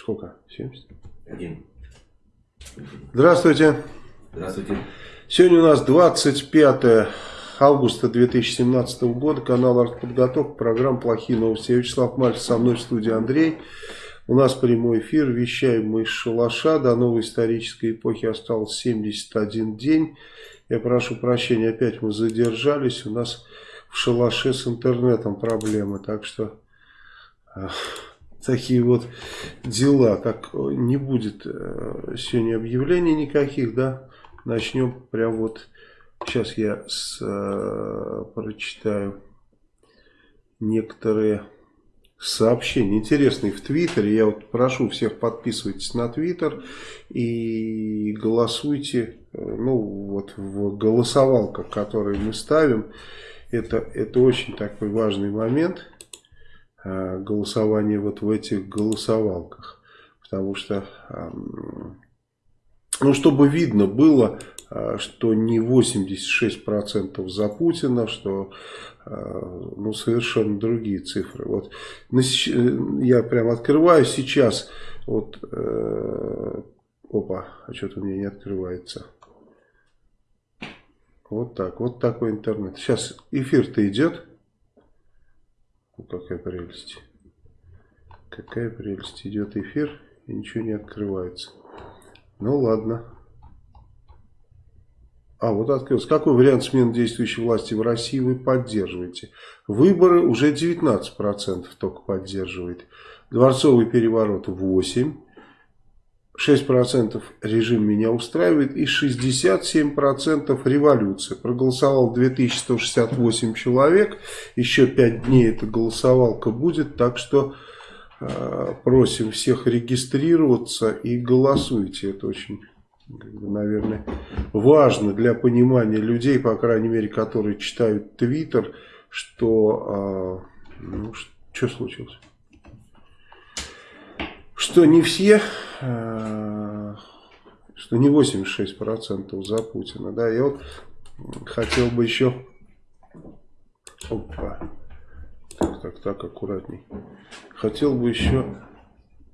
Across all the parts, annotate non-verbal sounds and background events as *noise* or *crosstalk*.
Сколько? 70? Один. Здравствуйте. Здравствуйте. Сегодня у нас 25 августа 2017 года. Канал «Артподготовка». Программа «Плохие новости». Я Вячеслав Мальцев, со мной в студии Андрей. У нас прямой эфир. Вещаем мы из шалаша. До новой исторической эпохи осталось 71 день. Я прошу прощения, опять мы задержались. У нас в шалаше с интернетом проблемы. Так что такие вот дела. Так не будет э, сегодня объявлений никаких, да? Начнем прям вот. Сейчас я с, э, прочитаю некоторые сообщения интересные в Твиттере. Я вот прошу всех подписывайтесь на Твиттер и голосуйте. Э, ну вот в голосовалках, которые мы ставим. Это, это очень такой важный момент. Э, голосование вот в этих голосовалках. Потому что, ну, чтобы видно было, э, что не 86% за Путина, что э, ну, совершенно другие цифры. Вот я прям открываю сейчас, вот, опа, а что-то у меня не открывается. Вот так, вот такой интернет. Сейчас эфир-то идет. Какая прелесть. Какая прелесть. Идет эфир и ничего не открывается. Ну ладно. А, вот открылся. Какой вариант смены действующей власти в России вы поддерживаете? Выборы уже 19% только поддерживает. Дворцовый переворот 8%. 6% режим меня устраивает и 67% революция. Проголосовал 2168 человек, еще 5 дней эта голосовалка будет, так что э, просим всех регистрироваться и голосуйте. Это очень, наверное, важно для понимания людей, по крайней мере, которые читают Твиттер, что... Э, ну, что случилось? Что не все, э, что не 86% за Путина. Да, я вот хотел бы еще... Опа. Так, так, так, аккуратней. Хотел бы еще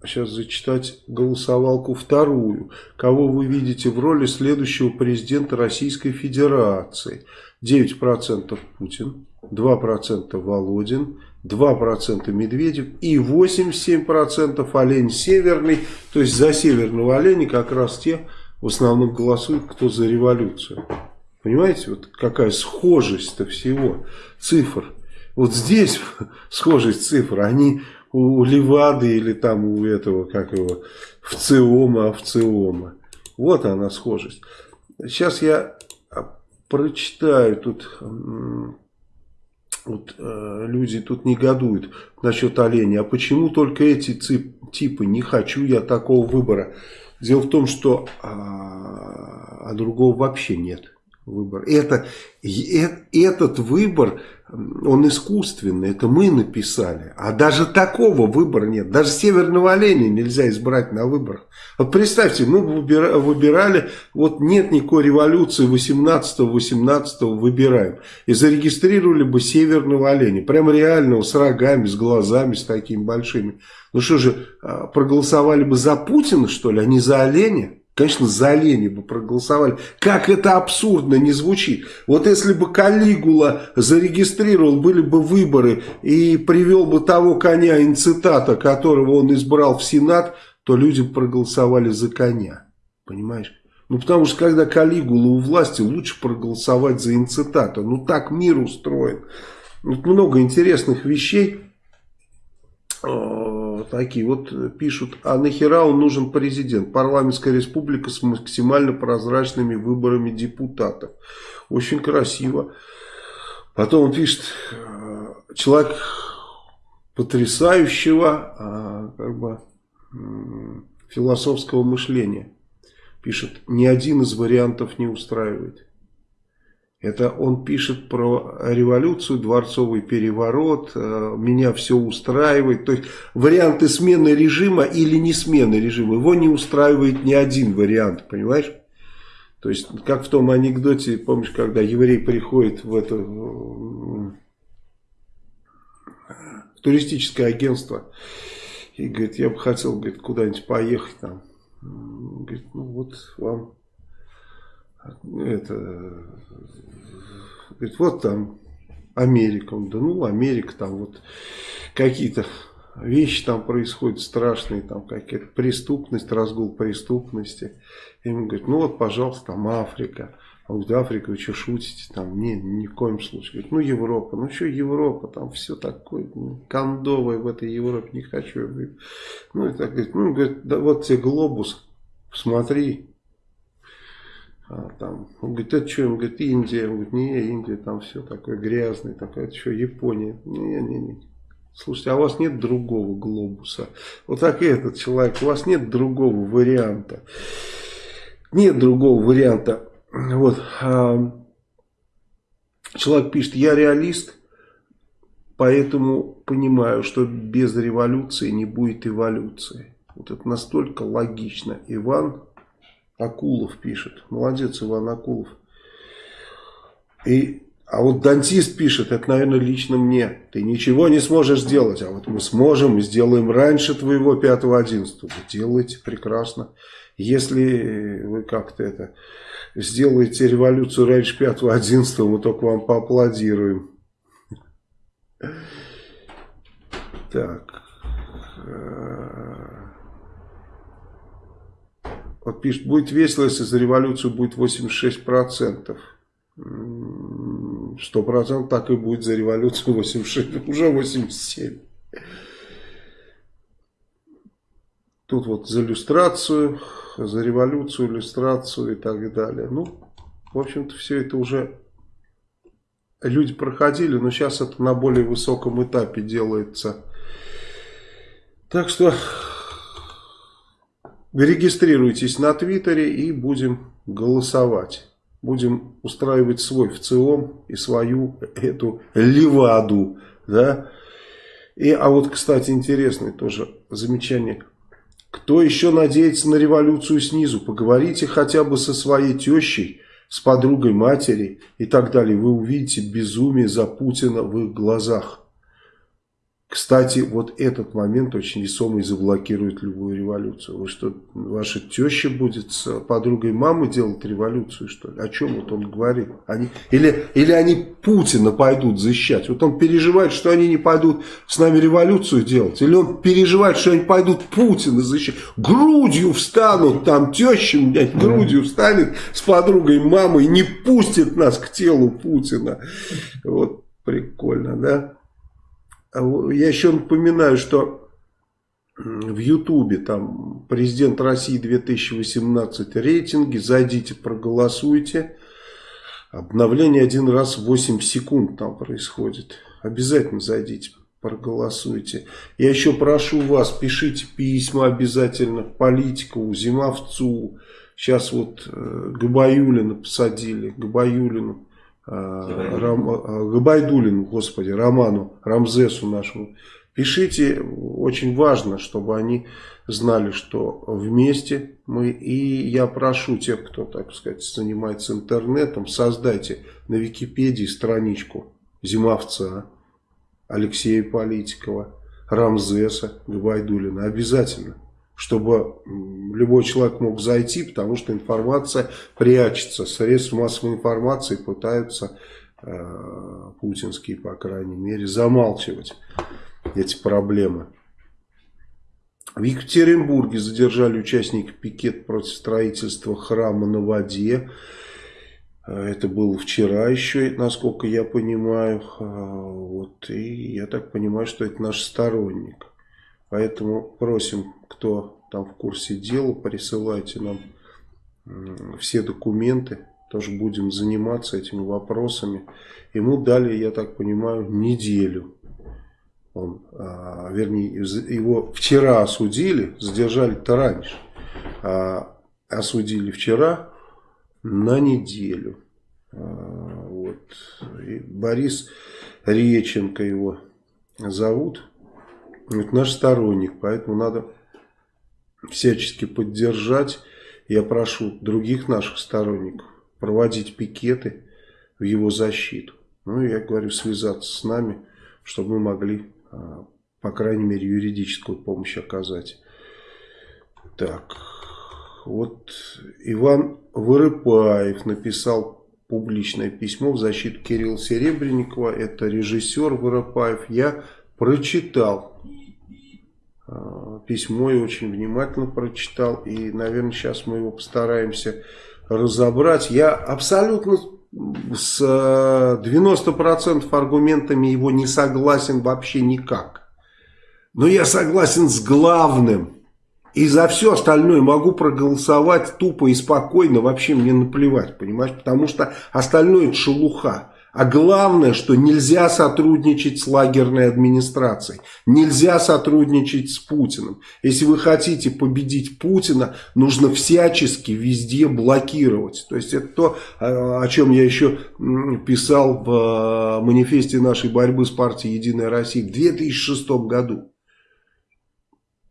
сейчас зачитать голосовалку вторую. Кого вы видите в роли следующего президента Российской Федерации? 9% Путин, 2% Володин, 2% Медведев и 87% олень северный. То есть за северного оленя как раз те в основном голосуют, кто за революцию. Понимаете, вот какая схожесть-то всего цифр. Вот здесь *laughs* схожесть цифр, они у Левады или там у этого, как его, в ЦИОМа, овциома. Вот она схожесть. Сейчас я прочитаю тут вот э, люди тут негодуют насчет оленя. А почему только эти типы? Не хочу я такого выбора. Дело в том, что а, а другого вообще нет выбора. Это, э, этот выбор он искусственный, это мы написали. А даже такого выбора нет. Даже северного оленя нельзя избрать на выборах. Вот представьте, мы выбирали, вот нет никакой революции 18-18 выбираем. И зарегистрировали бы северного оленя. Прямо реального, с рогами, с глазами, с такими большими. Ну что же, а, проголосовали бы за Путина, что ли, а не за оленя? Конечно, за оленя бы проголосовали. Как это абсурдно не звучит. Вот если бы Калигула зарегистрировал, были бы выборы и привел бы того коня инцитата, которого он избрал в Сенат, то люди проголосовали за коня. Понимаешь? Ну, потому что, когда Калигула у власти, лучше проголосовать за инцитата. Ну, так мир устроен. Вот много интересных вещей такие вот пишут, а нахера он нужен президент? Парламентская республика с максимально прозрачными выборами депутатов. Очень красиво. Потом он пишет, человек потрясающего а, как бы, философского мышления. Пишет, ни один из вариантов не устраивает. Это он пишет про революцию, дворцовый переворот, э, меня все устраивает. То есть варианты смены режима или не смены режима, его не устраивает ни один вариант, понимаешь? То есть, как в том анекдоте, помнишь, когда еврей приходит в это в туристическое агентство И говорит, я бы хотел, куда-нибудь поехать там. Говорит, ну вот вам это, говорит, вот там Америка. Да ну, Америка, там вот какие-то вещи там происходят страшные, там какая-то преступность, разгул преступности. И ему говорит, ну вот, пожалуйста, там Африка. А вот Африка, вы что шутите? Там, не, ни в коем случае. Говорит, ну Европа, ну что Европа, там все такое ну, кондовое в этой Европе, не хочу. Ну и так говорит, ну говорит, да вот тебе глобус, смотри. А, там, он говорит, это что? Он говорит, Индия. Он говорит, не, Индия, там все такое грязное, такое, это что, Япония? Не, не, не. Слушайте, а у вас нет другого глобуса? Вот так и этот человек, у вас нет другого варианта. Нет другого варианта. Вот. Человек пишет, я реалист, поэтому понимаю, что без революции не будет эволюции. Вот это настолько логично. Иван Акулов пишет. Молодец, Иван Акулов. И, а вот дантист пишет, это, наверное, лично мне. Ты ничего не сможешь сделать, а вот мы сможем и сделаем раньше твоего 5-11. Вы делаете прекрасно. Если вы как-то это сделаете революцию раньше 5-11, мы только вам поаплодируем. Так. Вот пишет, будет весело, если за революцию будет 86%. 100% так и будет за революцию 86, уже 87. Тут вот за иллюстрацию за революцию, иллюстрацию и так далее. Ну, в общем-то, все это уже люди проходили, но сейчас это на более высоком этапе делается. Так что регистрируйтесь на Твиттере и будем голосовать. Будем устраивать свой ВЦИОМ и свою эту леваду. Да? И, а вот, кстати, интересное тоже замечание кто еще надеется на революцию снизу? Поговорите хотя бы со своей тещей, с подругой матери и так далее. Вы увидите безумие за Путина в их глазах. Кстати, вот этот момент очень весомый заблокирует любую революцию. Вы что, ваша теща будет с подругой мамы делать революцию, что ли? О чем вот он говорит? Они, или, или они Путина пойдут защищать? Вот он переживает, что они не пойдут с нами революцию делать? Или он переживает, что они пойдут Путина защищать? Грудью встанут, там теща, блядь, грудью встанет с подругой мамой и не пустит нас к телу Путина. Вот прикольно, да? А я еще напоминаю, что в Ютубе там президент России 2018 рейтинги, зайдите, проголосуйте. Обновление один раз в 8 секунд там происходит. Обязательно зайдите, проголосуйте. Я еще прошу вас, пишите письма обязательно политику, Зимовцу. Сейчас вот э, Габаюлина посадили, Габаюлину. Рам, э, Габайдулину, господи, Роману, Рамзесу нашему. Пишите, очень важно, чтобы они знали, что вместе мы. И я прошу тех, кто, так сказать, занимается интернетом, создайте на Википедии страничку Зимовца, Алексея Политикова, Рамзеса Габайдулина. Обязательно чтобы любой человек мог зайти, потому что информация прячется. Средства массовой информации пытаются, э, путинские, по крайней мере, замалчивать эти проблемы. В Екатеринбурге задержали участника пикет против строительства храма на воде. Это было вчера еще, насколько я понимаю. Э, вот, и я так понимаю, что это наш сторонник. Поэтому просим, кто там в курсе дела, присылайте нам все документы. Тоже будем заниматься этими вопросами. Ему дали, я так понимаю, неделю. Он, а, вернее, его вчера осудили, задержали-то раньше. А, осудили вчера на неделю. А, вот. И Борис Реченко его зовут. Это наш сторонник, поэтому надо всячески поддержать. Я прошу других наших сторонников проводить пикеты в его защиту. Ну, я говорю, связаться с нами, чтобы мы могли а, по крайней мере, юридическую помощь оказать. Так, вот Иван Вырыпаев написал публичное письмо в защиту Кирилла Серебренникова. Это режиссер Вырыпаев. Я прочитал письмо и очень внимательно прочитал. И, наверное, сейчас мы его постараемся разобрать. Я абсолютно с 90% аргументами его не согласен вообще никак. Но я согласен с главным. И за все остальное могу проголосовать тупо и спокойно, вообще мне наплевать, понимаешь? Потому что остальное шелуха. А главное, что нельзя сотрудничать с лагерной администрацией. Нельзя сотрудничать с Путиным. Если вы хотите победить Путина, нужно всячески везде блокировать. То есть это то, о чем я еще писал в э, манифесте нашей борьбы с партией «Единая Россия» в 2006 году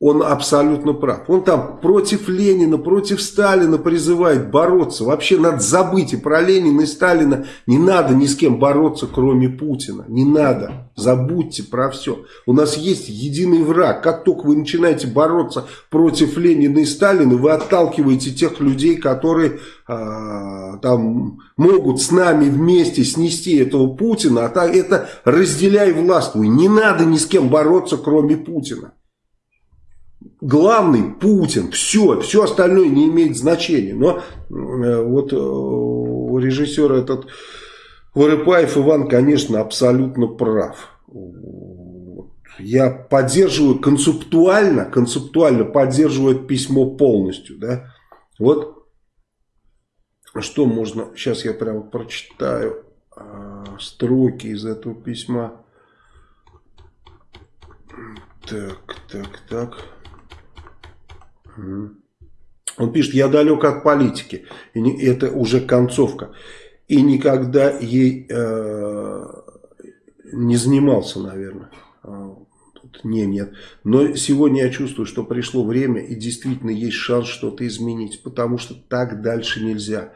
он абсолютно прав. Он там против Ленина, против Сталина призывает бороться. Вообще надо забыть и про Ленина, и Сталина. Не надо ни с кем бороться, кроме Путина. Не надо. Забудьте про все. У нас есть единый враг. Как только вы начинаете бороться против Ленина и Сталина, вы отталкиваете тех людей, которые а, там могут с нами вместе снести этого Путина. А так это разделяй властвуй. Не надо ни с кем бороться, кроме Путина главный Путин, все, все остальное не имеет значения. Но э, вот э, у режиссера этот Вырыпаев Иван, конечно, абсолютно прав. Я поддерживаю концептуально, концептуально поддерживаю это письмо полностью. Да? Вот что можно, сейчас я прямо прочитаю э, строки из этого письма. Так, так, так. Он пишет, я далек от политики, и это уже концовка, и никогда ей э, не занимался, наверное. А, тут не, нет. Но сегодня я чувствую, что пришло время, и действительно есть шанс что-то изменить, потому что так дальше нельзя.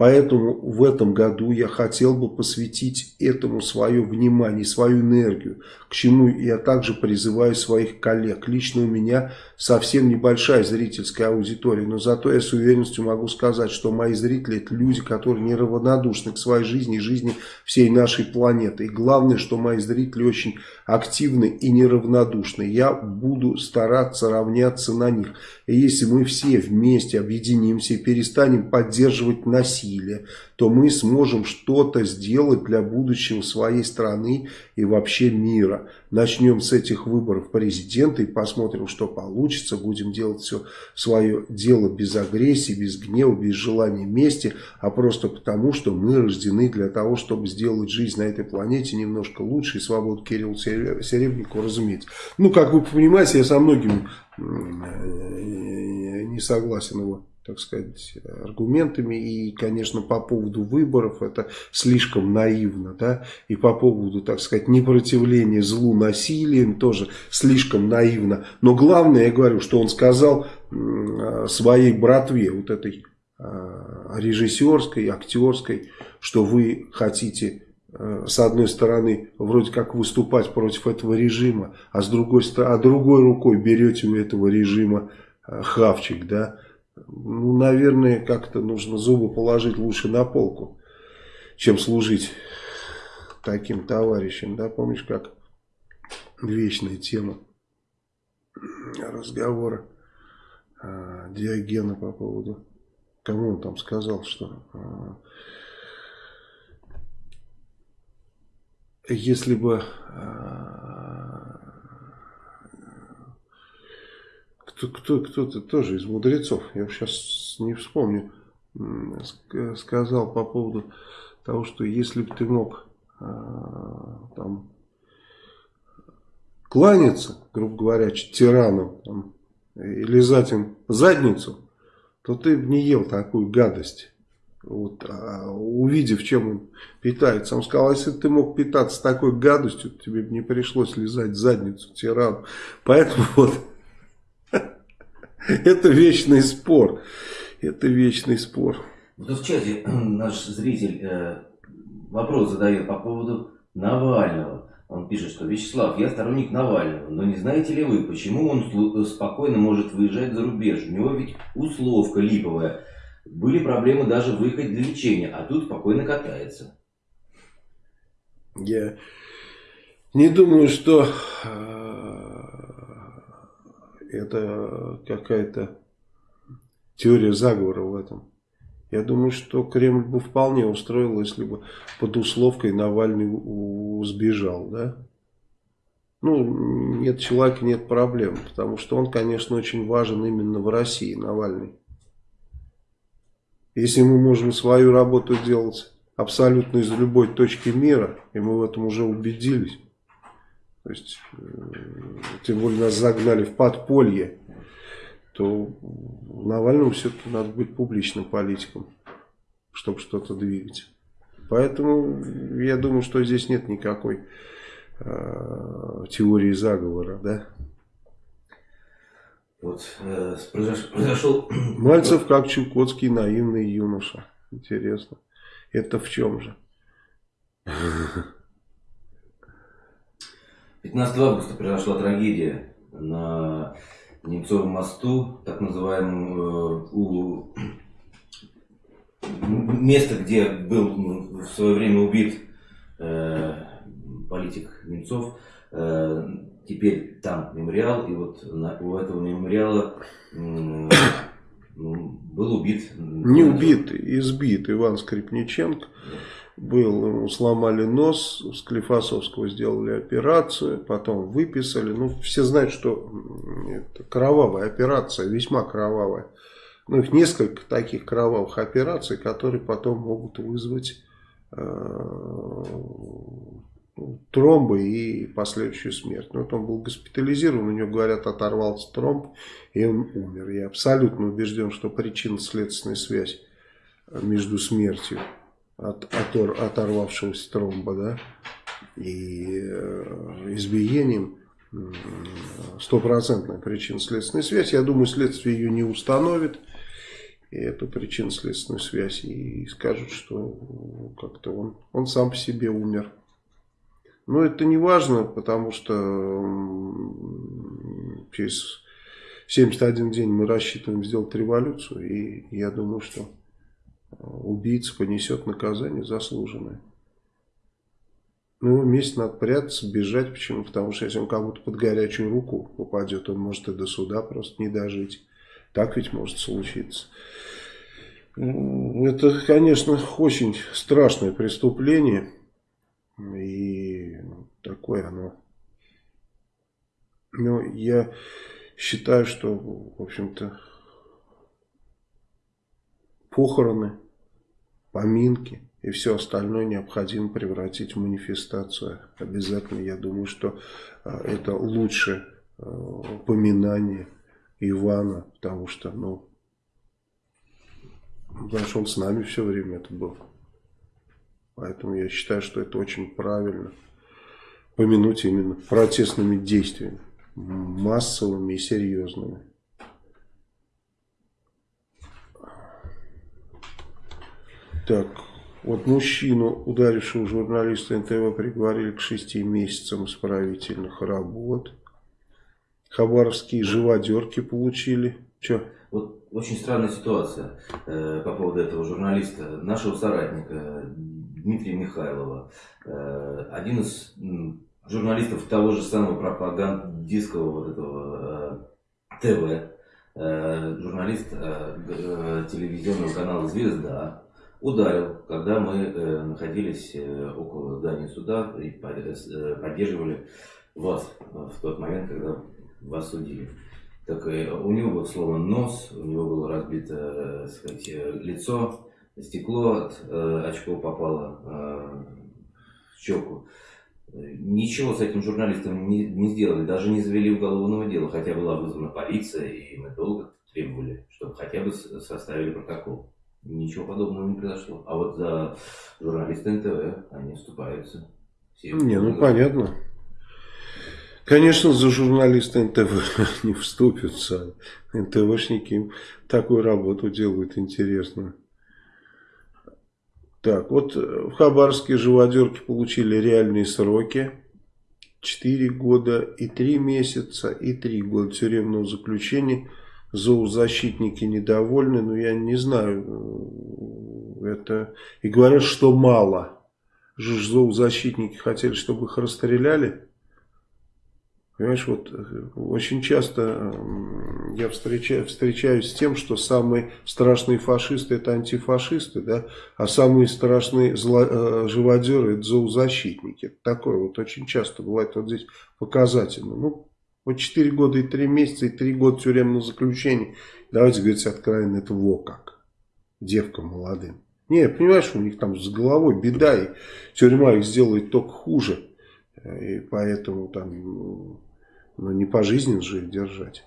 Поэтому в этом году я хотел бы посвятить этому свое внимание, свою энергию, к чему я также призываю своих коллег. Лично у меня совсем небольшая зрительская аудитория, но зато я с уверенностью могу сказать, что мои зрители это люди, которые неравнодушны к своей жизни и жизни всей нашей планеты. И главное, что мои зрители очень активны и неравнодушны. Я буду стараться равняться на них. И если мы все вместе объединимся и перестанем поддерживать насилие, то мы сможем что-то сделать для будущего своей страны и вообще мира. Начнем с этих выборов президента и посмотрим, что получится. Будем делать все свое дело без агрессии, без гнева, без желания мести, а просто потому, что мы рождены для того, чтобы сделать жизнь на этой планете немножко лучше и свободу Кирилла Серебренникова, разумеется. Ну, как вы понимаете, я со многими не согласен его так сказать, аргументами. И, конечно, по поводу выборов это слишком наивно, да, и по поводу, так сказать, непротивления злу насилием тоже слишком наивно. Но главное, я говорю, что он сказал своей братве, вот этой а, режиссерской, актерской, что вы хотите а, с одной стороны вроде как выступать против этого режима, а с другой стороны, а другой рукой берете у этого режима а, хавчик, да, ну, наверное, как-то нужно зубы положить лучше на полку, чем служить таким товарищам. Да, помнишь, как вечная тема разговора а, Диогена по поводу, кому он там сказал, что а, если бы а, кто-то кто, кто тоже из мудрецов, я сейчас не вспомню, сказал по поводу того, что если бы ты мог а, там кланяться, грубо говоря, тиранам там, и лизать им задницу, то ты бы не ел такую гадость. Вот, а увидев, чем он питается. Он сказал, если ты мог питаться такой гадостью, тебе бы не пришлось лизать задницу тирану. Поэтому *laughs* вот *laughs* Это вечный спор. Это вечный спор. Вот в чате *clears throat* наш зритель э, вопрос задает по поводу Навального. Он пишет, что Вячеслав, я сторонник Навального, но не знаете ли вы, почему он спокойно может выезжать за рубеж? У него ведь условка липовая. Были проблемы даже выехать для лечения, а тут спокойно катается. Я не думаю, что э, это какая-то теория заговора в этом. Я думаю, что Кремль бы вполне устроил, если бы под условкой Навальный сбежал, да? Ну, нет человека, нет проблем, потому что он, конечно, очень важен именно в России, Навальный. Если мы можем свою работу делать абсолютно из любой точки мира, и мы в этом уже убедились, то есть, э, тем более нас загнали в подполье, то Навальному все-таки надо быть публичным политиком, чтобы что-то двигать. Поэтому я думаю, что здесь нет никакой э, теории заговора, да. Вот э, произошел... *clears throat* Мальцев как Чукотский наивный юноша. Интересно. Это в чем же? *laughs* 15 августа произошла трагедия на Немцовом мосту, так называемом, э, у места, где был в свое время убит э, политик Немцов, э, теперь там мемориал, и вот на, у этого мемориала э, был убит. Не убит, избит Иван Скрипниченко. Да был, ему сломали нос, у Склифосовского сделали операцию, потом выписали. Ну, все знают, что это кровавая операция, весьма кровавая. Ну, их несколько таких кровавых операций, которые потом могут вызвать э, тромбы и последующую смерть. Ну, вот он был госпитализирован, у него, говорят, оторвался тромб, и он умер. Я абсолютно убежден, что причинно-следственная связь между смертью от, от оторвавшегося тромба, да, и э, избиением стопроцентная причинно-следственная связь. Я думаю, следствие ее не установит, и эту причинно-следственную связь, и скажут, что как-то он, он сам по себе умер. Но это не важно, потому что через 71 день мы рассчитываем сделать революцию, и я думаю, что убийца понесет наказание заслуженное. Ну, ему месяц надо прятаться, бежать. Почему? Потому что если он кому-то под горячую руку попадет, он может и до суда просто не дожить. Так ведь может случиться. Это, конечно, очень страшное преступление. И такое оно. Но я считаю, что, в общем-то, похороны, поминки и все остальное необходимо превратить в манифестацию. Обязательно, я думаю, что а, это лучше а, поминание Ивана, потому что, ну, потому что он с нами все время это был. Поэтому я считаю, что это очень правильно. Помянуть именно протестными действиями, массовыми и серьезными. Так, вот мужчину, ударившего журналиста НТВ, приговорили к шести месяцам исправительных работ. Хабаровские живодерки получили. Че? Вот очень странная ситуация э, по поводу этого журналиста, нашего соратника Дмитрия Михайлова. Э, один из э, журналистов того же самого пропагандистского вот этого э, ТВ, э, журналист э, э, телевизионного канала «Звезда», ударил, когда мы э, находились э, около здания суда и э, поддерживали вас в тот момент, когда вас судили. Так у него был сломан нос, у него было разбито сказать, лицо, стекло от очков попало в щеку. Ничего с этим журналистом не, не сделали, даже не завели уголовного дела, хотя была вызвана полиция, и мы долго требовали, чтобы хотя бы составили протокол. Ничего подобного не произошло. А вот за журналисты НТВ они вступаются. Все не, ну понятно. Конечно, за журналисты НТВ *laughs* не вступятся. НТВшники им такую работу делают интересную. Так, вот в Хабаровске живодерки получили реальные сроки. 4 года и 3 месяца и 3 года тюремного заключения. Зоозащитники недовольны, но я не знаю, это и говорят, что мало. Зоозащитники хотели, чтобы их расстреляли. Понимаешь, вот э, очень часто я встречаю, встречаюсь с тем, что самые страшные фашисты это антифашисты, да, а самые страшные зло, э, живодеры это зоозащитники. Это такое вот очень часто бывает вот здесь показательно. Ну, вот 4 года и 3 месяца и 3 года тюремного заключения. Давайте говорить откровенно, это во как. Девка молодым. Не, понимаешь, у них там с головой беда, и тюрьма их сделает только хуже. И поэтому там но не пожизненно же их держать.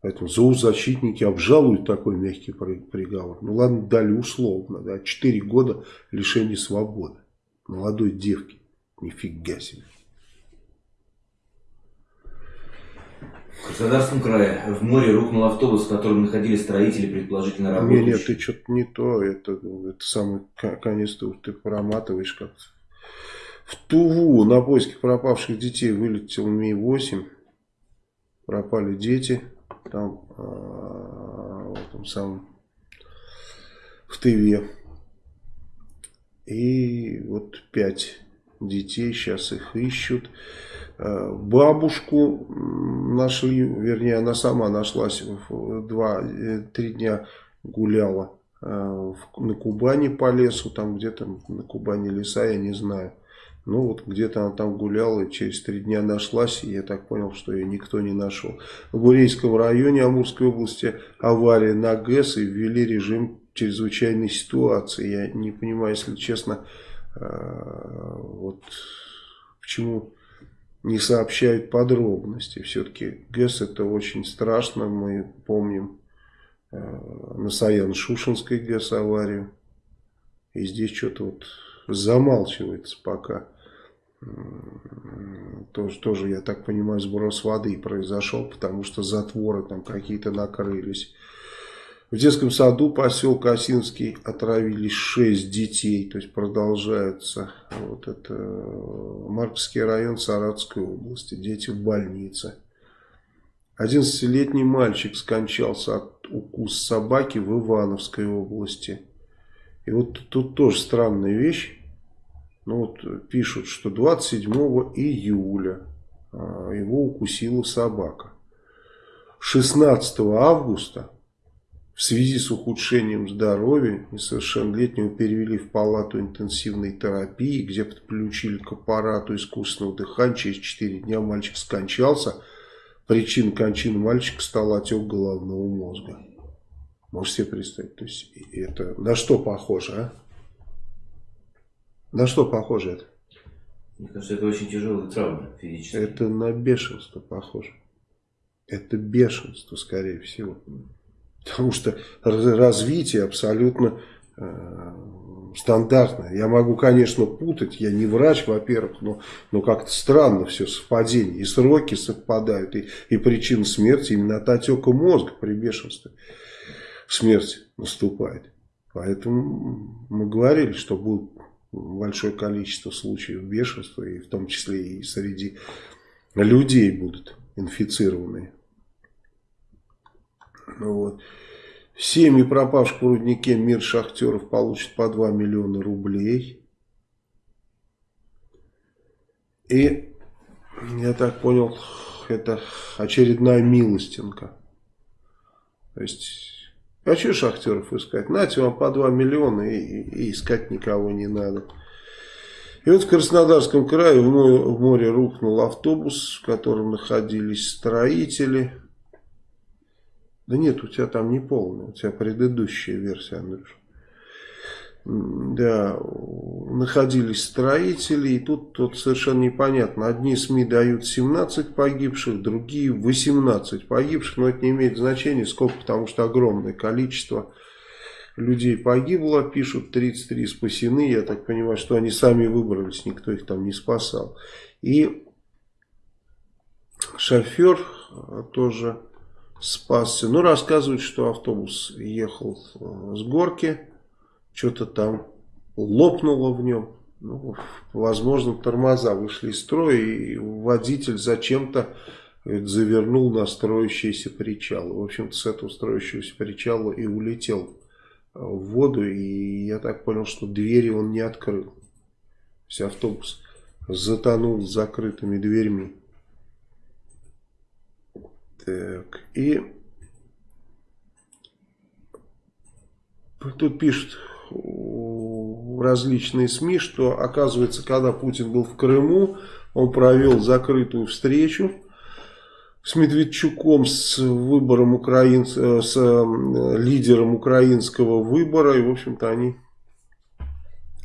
Поэтому зоозащитники обжалуют такой мягкий приговор. Ну ладно, дали условно. Да, 4 года лишения свободы. Молодой девки. Нифига себе. В Краснодарском крае в море рухнул автобус, в котором находились строители, предположительно работающие. Нет, нет, ты что-то не то. Это, это самый конец ты, ты проматываешь как-то. В Туву на поиски пропавших детей вылетел Ми-8. Пропали дети. Там, а, в этом самом, в Тыве. И вот пять детей, сейчас их ищут. А, бабушку нашли, вернее, она сама нашлась, два-три э, дня гуляла а, на Кубани по лесу, там где-то на Кубани леса, я не знаю. Ну вот где-то она там гуляла и через три дня нашлась, и я так понял, что ее никто не нашел. В Бурейском районе Амурской области авария на ГЭС и ввели режим чрезвычайной ситуации. Я не понимаю, если честно, э, вот почему не сообщают подробности. Все-таки ГЭС это очень страшно, мы помним э, на Саян-Шушинской ГЭС аварию. И здесь что-то вот замалчивается пока тоже, тоже, я так понимаю, сброс воды произошел, потому что затворы там какие-то накрылись. В детском саду поселка Осинский отравились 6 детей, то есть продолжается вот это Марковский район Саратовской области, дети в больнице. 11-летний мальчик скончался от укуса собаки в Ивановской области. И вот тут тоже странная вещь. Ну вот пишут, что 27 июля а, его укусила собака. 16 августа в связи с ухудшением здоровья несовершеннолетнего перевели в палату интенсивной терапии, где подключили к аппарату искусственного дыхания. Через 4 дня мальчик скончался. Причиной кончины мальчика стал отек головного мозга. Можете себе представить? То есть это на что похоже, а? На что похоже это? Мне кажется, это очень тяжелая травма физически. Это на бешенство похоже. Это бешенство, скорее всего. Потому что развитие абсолютно э, стандартное. Я могу, конечно, путать, я не врач, во-первых, но, но как-то странно все совпадение. И сроки совпадают, и, и причина смерти именно от отека мозга при бешенстве смерть наступает. Поэтому мы говорили, что будут большое количество случаев бешенства, и в том числе и среди людей будут инфицированные. Ну вот. Семьи пропавших в руднике мир шахтеров получат по 2 миллиона рублей. И, я так понял, это очередная милостинка. То есть а что шахтеров искать? Нате вам по 2 миллиона и, и, искать никого не надо. И вот в Краснодарском крае в море рухнул автобус, в котором находились строители. Да нет, у тебя там не полная, у тебя предыдущая версия, Андрюш да, находились строители, и тут, тут совершенно непонятно. Одни СМИ дают 17 погибших, другие 18 погибших, но это не имеет значения, сколько, потому что огромное количество людей погибло, пишут 33 спасены, я так понимаю, что они сами выбрались, никто их там не спасал. И шофер тоже спасся, ну рассказывают, что автобус ехал с горки, что-то там лопнуло в нем. ну, возможно, тормоза вышли из строя, и водитель зачем-то завернул на строящийся причал. В общем-то, с этого строящегося причала и улетел в воду, и я так понял, что двери он не открыл. То есть автобус затонул с закрытыми дверьми. Так, и тут пишут различные СМИ, что оказывается, когда Путин был в Крыму, он провел закрытую встречу с Медведчуком, с выбором украин, с лидером украинского выбора, и в общем-то они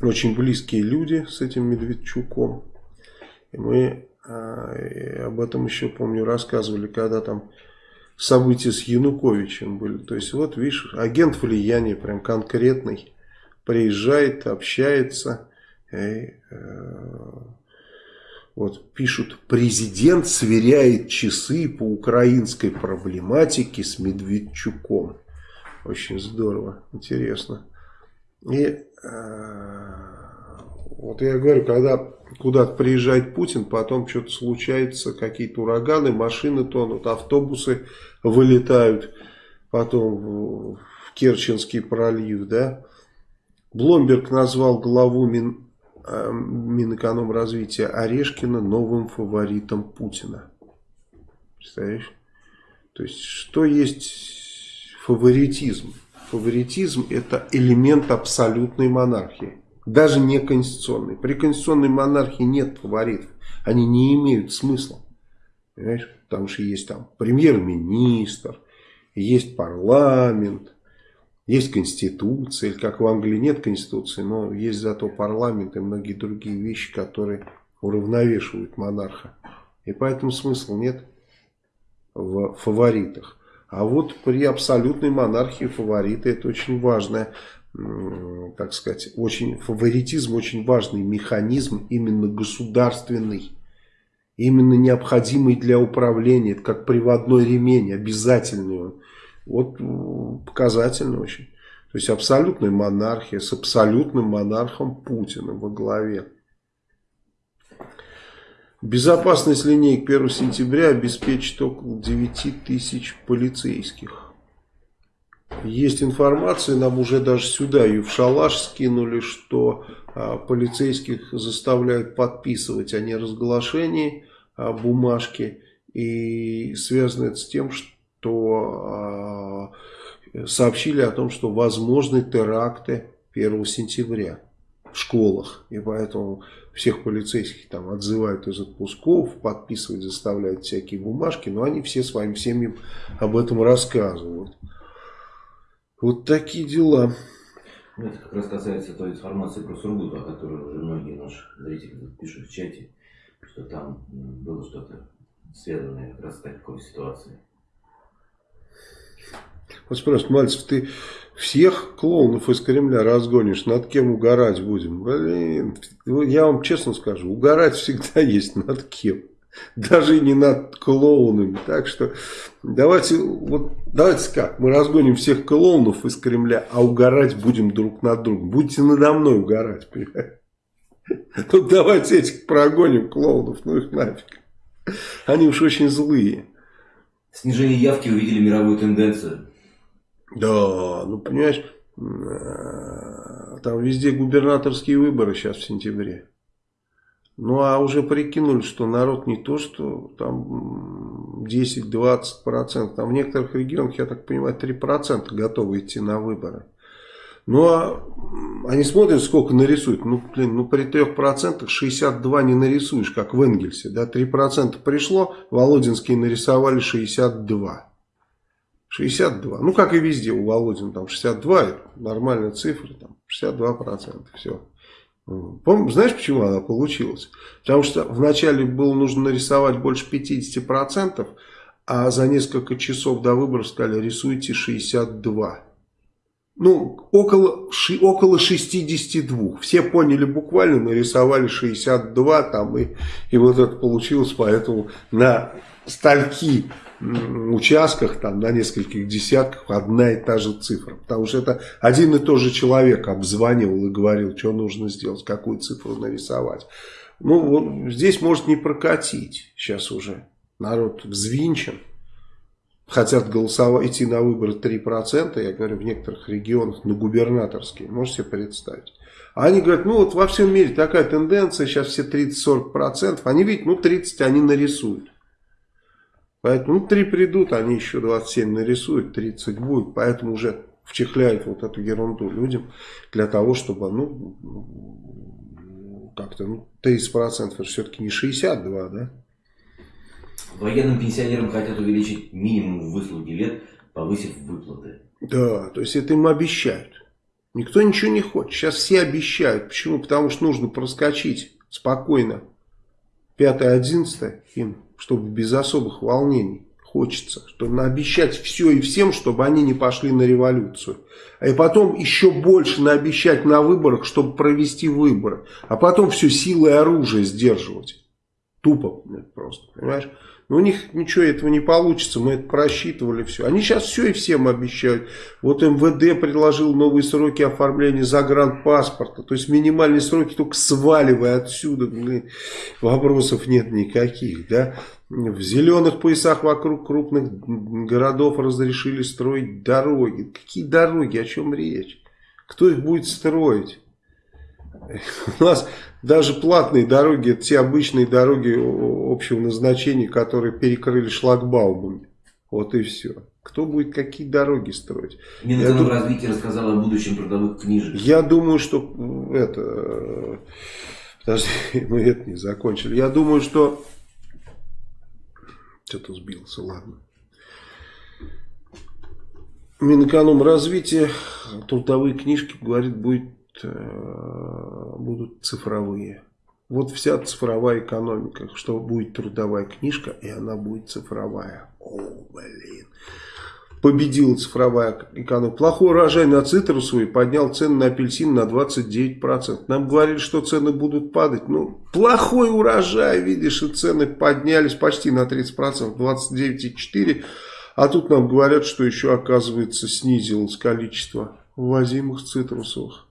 очень близкие люди с этим Медведчуком. И мы э, об этом еще, помню, рассказывали, когда там события с Януковичем были. То есть, вот, видишь, агент влияния прям конкретный приезжает, общается. И, э, вот пишут, президент сверяет часы по украинской проблематике с Медведчуком. Очень здорово, интересно. И э, вот я говорю, когда куда-то приезжает Путин, потом что-то случается, какие-то ураганы, машины тонут, автобусы вылетают, потом в Керченский пролив, да. Бломберг назвал главу Мин, э, Минэкономразвития Орешкина новым фаворитом Путина. Представляешь? То есть, что есть фаворитизм? Фаворитизм это элемент абсолютной монархии. Даже не конституционной. При конституционной монархии нет фаворитов. Они не имеют смысла. Понимаешь? Потому что есть там премьер-министр, есть парламент, есть конституция. Как в Англии нет конституции, но есть зато парламент и многие другие вещи, которые уравновешивают монарха. И поэтому смысла нет в фаворитах. А вот при абсолютной монархии фавориты это очень важная так сказать, очень, фаворитизм очень важный механизм, именно государственный, именно необходимый для управления, это как приводной ремень, обязательный. Вот показательно очень. То есть абсолютная монархия с абсолютным монархом Путиным во главе. Безопасность линейк 1 сентября обеспечит около 9 тысяч полицейских. Есть информация, нам уже даже сюда и в шалаш скинули, что а, полицейских заставляют подписывать о неразглашении а, бумажки. И связано это с тем, что а, сообщили о том, что возможны теракты 1 сентября в школах. И поэтому всех полицейских там отзывают из отпусков, подписывать заставляют всякие бумажки. Но они все своим семьям об этом рассказывают. Вот такие дела. Ну, это как раз касается той информации про Сургут, о которой уже многие наши зрители пишут в чате, что там было что-то связанное как раз с такой ситуацией. Вот спрашивают, Мальцев, ты всех клоунов из Кремля разгонишь, над кем угорать будем? Блин, я вам честно скажу, угорать всегда *laughs* есть над кем даже не над клоунами. Так что давайте, вот, давайте как, мы разгоним всех клоунов из Кремля, а угорать будем друг над другом. Будете надо мной угорать, понимаете? Ну давайте этих прогоним клоунов, ну их нафиг. Они уж очень злые. Снижение явки увидели мировую тенденцию. Да, ну понимаешь, э, там везде губернаторские выборы сейчас в сентябре. Ну а уже прикинули, что народ не то, что там 10-20%, там в некоторых регионах, я так понимаю, 3% готовы идти на выборы. Ну а они смотрят, сколько нарисуют. Ну, блин, ну при 3% 62 не нарисуешь, как в Энгельсе. Да, 3% пришло, Володинские нарисовали 62. 62. Ну, как и везде у Володина, там 62, нормальная цифра, там 62%, все. Помню, знаешь, почему она получилась? Потому что вначале было нужно нарисовать больше 50%, а за несколько часов до выборов сказали, рисуйте 62. Ну, около, ши, около 62. Все поняли буквально, нарисовали 62 там, и, и вот это получилось, поэтому на стальки участках, там, на нескольких десятках одна и та же цифра. Потому что это один и тот же человек обзванивал и говорил, что нужно сделать, какую цифру нарисовать. Ну, вот здесь может не прокатить сейчас уже. Народ взвинчен. Хотят голосовать, идти на выборы 3%, я говорю, в некоторых регионах на губернаторские. Можете себе представить? А они говорят, ну вот во всем мире такая тенденция, сейчас все 30-40%. Они видят, ну 30 они нарисуют. Поэтому ну, 3 придут, они еще 27 нарисуют, 30 будет. Поэтому уже вчехляют вот эту ерунду людям для того, чтобы, ну, как-то, ну, 30% это все-таки не 62, да? Военным пенсионерам хотят увеличить минимум выслуги лет, повысив выплаты. Да, то есть это им обещают. Никто ничего не хочет. Сейчас все обещают. Почему? Потому что нужно проскочить спокойно. 5-11 им, чтобы без особых волнений. Хочется, чтобы наобещать все и всем, чтобы они не пошли на революцию. А и потом еще больше наобещать на выборах, чтобы провести выборы. А потом все силой оружия сдерживать. Тупо просто, понимаешь? У них ничего этого не получится, мы это просчитывали все. Они сейчас все и всем обещают. Вот МВД предложил новые сроки оформления загранпаспорта. То есть минимальные сроки только сваливая отсюда. Вопросов нет никаких. Да? В зеленых поясах вокруг крупных городов разрешили строить дороги. Какие дороги? О чем речь? Кто их будет строить? *laughs* У нас даже платные дороги, это те обычные дороги общего назначения, которые перекрыли шлагбаумами. Вот и все. Кто будет какие дороги строить? Минэкономразвитие дум... рассказал о будущем трудовых книжек. Я думаю, что это... Подожди, *laughs* мы это не закончили. Я думаю, что... Что-то сбился, ладно. Минэкономразвитие трудовые книжки, говорит, будет Э, будут цифровые. Вот вся цифровая экономика, что будет трудовая книжка, и она будет цифровая. О, блин. Победила цифровая экономика. Плохой урожай на цитрусовый поднял цены на апельсин на 29%. Нам говорили, что цены будут падать. Ну, плохой урожай, видишь, и цены поднялись почти на 30%, 29,4%. А тут нам говорят, что еще, оказывается, снизилось количество ввозимых цитрусовых.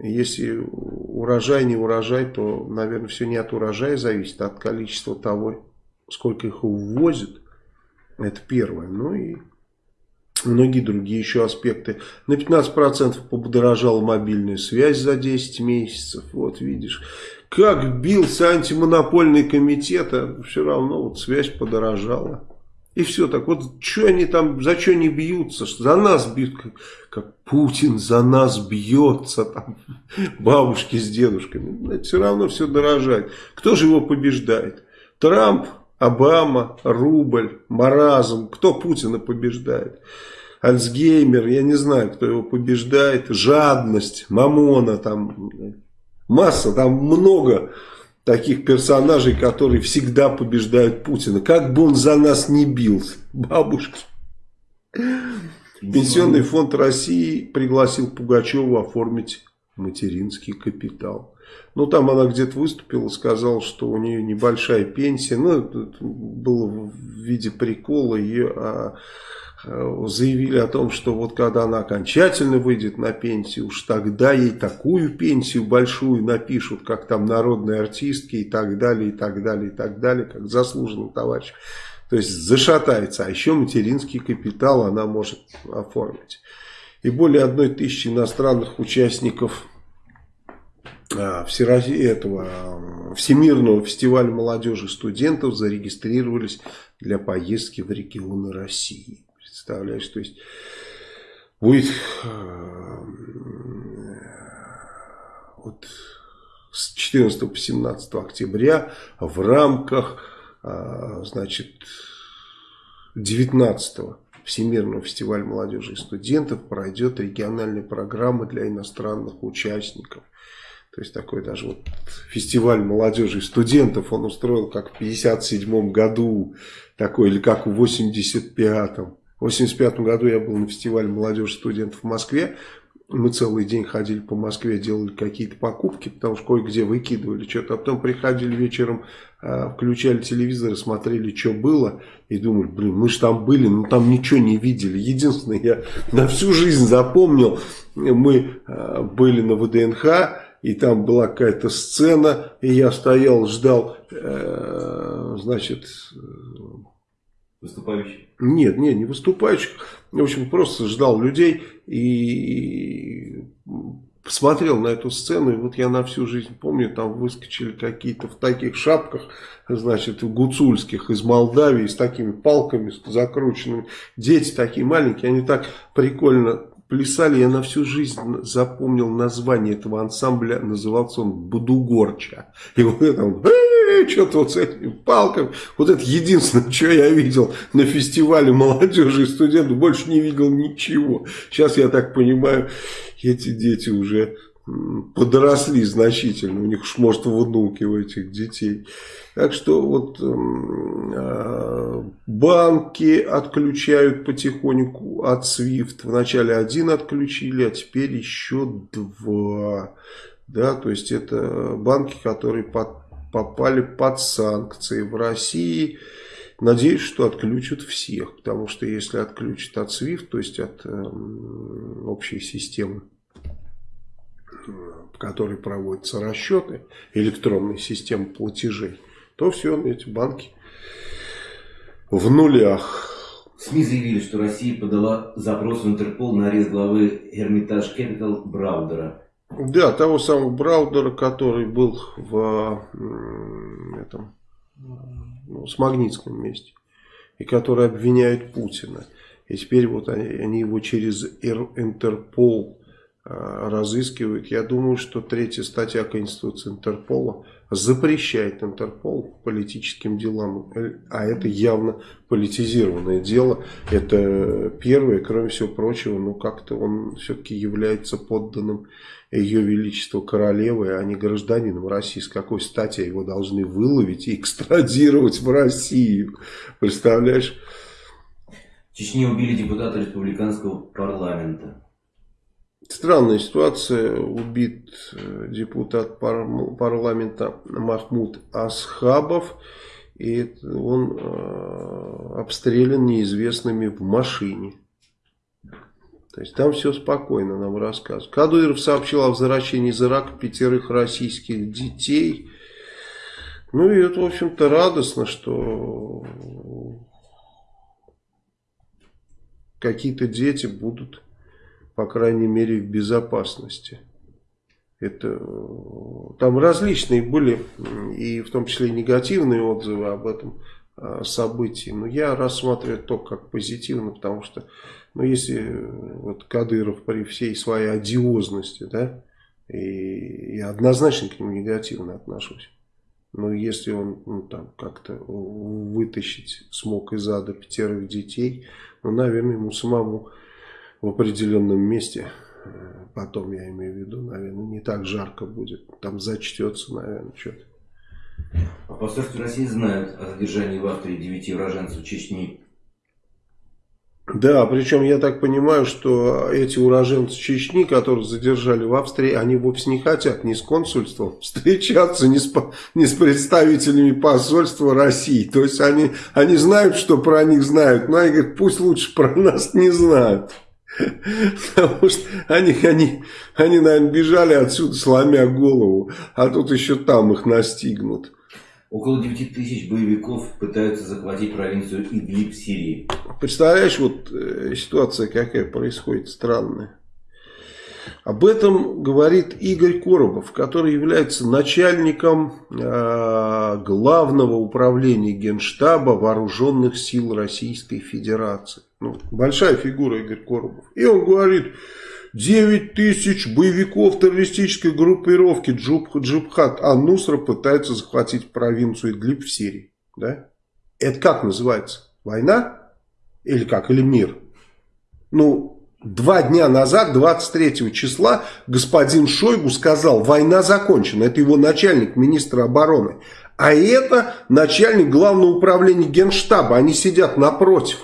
Если урожай не урожай, то, наверное, все не от урожая зависит, а от количества того, сколько их увозят. Это первое. Ну и многие другие еще аспекты. На 15% подорожала мобильная связь за 10 месяцев. Вот видишь, как бился антимонопольный комитет, а все равно вот связь подорожала. И все так. Вот что они там, за что они бьются? За нас бьют, как, как Путин за нас бьется. Там, *laughs* бабушки с дедушками. Это все равно все дорожает. Кто же его побеждает? Трамп, Обама, рубль, маразм. Кто Путина побеждает? Альцгеймер, я не знаю, кто его побеждает. Жадность, мамона, там масса, там много таких персонажей, которые всегда побеждают Путина. Как бы он за нас не бился, бабушки. Пенсионный фонд России пригласил Пугачеву оформить материнский капитал. Ну, там она где-то выступила, сказала, что у нее небольшая пенсия. Ну, это было в виде прикола. Ее а, заявили о том, что вот когда она окончательно выйдет на пенсию, уж тогда ей такую пенсию большую напишут, как там народные артистки и так далее, и так далее, и так далее, как заслуженный товарищ. То есть зашатается, а еще материнский капитал она может оформить. И более одной тысячи иностранных участников а, этого Всемирного фестиваля молодежи студентов зарегистрировались для поездки в регионы России. Представляешь, то есть будет э, вот с 14 по 17 октября в рамках э, значит 19 Всемирного фестиваля молодежи и студентов пройдет региональная программа для иностранных участников. То есть такой даже вот фестиваль молодежи и студентов он устроил как в 57 году, такой или как в 85-м. В 1985 году я был на фестивале молодежи студентов в Москве. Мы целый день ходили по Москве, делали какие-то покупки, потому что кое-где выкидывали что-то. А потом приходили вечером, а, включали телевизор, смотрели, что было. И думали, блин, мы же там были, но там ничего не видели. Единственное, я на всю жизнь запомнил, мы а, были на ВДНХ, и там была какая-то сцена, и я стоял, ждал, э, значит... Выступающих? Нет, нет, не выступающих. В общем, просто ждал людей и посмотрел на эту сцену, и вот я на всю жизнь помню, там выскочили какие-то в таких шапках, значит, гуцульских из Молдавии, с такими палками закрученными. Дети такие маленькие, они так прикольно плясали. Я на всю жизнь запомнил название этого ансамбля, назывался он Будугорча. И вот это он что-то вот с этими палками. Вот это единственное, что я видел на фестивале молодежи и студентов. Больше не видел ничего. Сейчас, я так понимаю, эти дети уже подросли значительно. У них уж может внуки у этих детей. Так что вот э, банки отключают потихоньку от SWIFT. Вначале один отключили, а теперь еще два. Да, то есть это банки, которые под попали под санкции в России. Надеюсь, что отключат всех, потому что если отключат от SWIFT, то есть от э, общей системы, в которой проводятся расчеты, электронной системы платежей, то все, эти банки в нулях. СМИ заявили, что Россия подала запрос в Интерпол на арест главы Hermitage Capital Браудера. Да, того самого Браудера, который был в этом, ну, с Магнитском месте. И который обвиняют Путина. И теперь вот они, они его через Интерпол разыскивают. Я думаю, что третья статья Конституции Интерпола запрещает Интерпол политическим делам. А это явно политизированное дело. Это первое, кроме всего прочего, ну как-то он все-таки является подданным ее величество королевы, а не гражданином России. С какой стати его должны выловить и экстрадировать в Россию? Представляешь? В Чечне убили депутата республиканского парламента. Странная ситуация. Убит э, депутат парламента Махмуд Асхабов. И он э, обстрелян неизвестными в машине. То есть там все спокойно нам рассказывают. Кадыров сообщил о возвращении из Ирака пятерых российских детей. Ну и это, в общем-то, радостно, что какие-то дети будут, по крайней мере, в безопасности. Это, там различные были, и в том числе негативные отзывы об этом а, событии. Но я рассматриваю то как позитивно, потому что ну, если э, вот Кадыров при всей своей одиозности, да, и я однозначно к нему негативно отношусь. Но если он ну, там как-то вытащить смог из ада пятерых детей, ну, наверное, ему самому в определенном месте, э, потом я имею в виду, наверное, не так жарко будет. Там зачтется, наверное, что-то. А в посольстве России знают о задержании в Австрии девяти уроженцев Чечни да, причем я так понимаю, что эти уроженцы Чечни, которых задержали в Австрии, они вовсе не хотят ни с консульством *laughs* встречаться, ни с, ни с представителями посольства России. То есть они, они знают, что про них знают, но они говорят, пусть лучше про нас не знают. Потому что они, они, они, наверное, бежали отсюда, сломя голову, а тут еще там их настигнут. Около 9 тысяч боевиков пытаются захватить провинцию Идлиб Сирии. Представляешь, вот э, ситуация какая происходит странная. Об этом говорит Игорь Коробов, который является начальником э, главного управления Генштаба Вооруженных сил Российской Федерации. Ну, большая фигура Игорь Коробов. И он говорит, 9 тысяч боевиков террористической группировки Джуб, Джубхат Анусра пытаются захватить провинцию Идлиб в Сирии. Да? Это как называется? Война? Или как? Или мир? Ну, два дня назад, 23 числа, господин Шойгу сказал, война закончена. Это его начальник, министра обороны. А это начальник главного управления Генштаба. Они сидят напротив,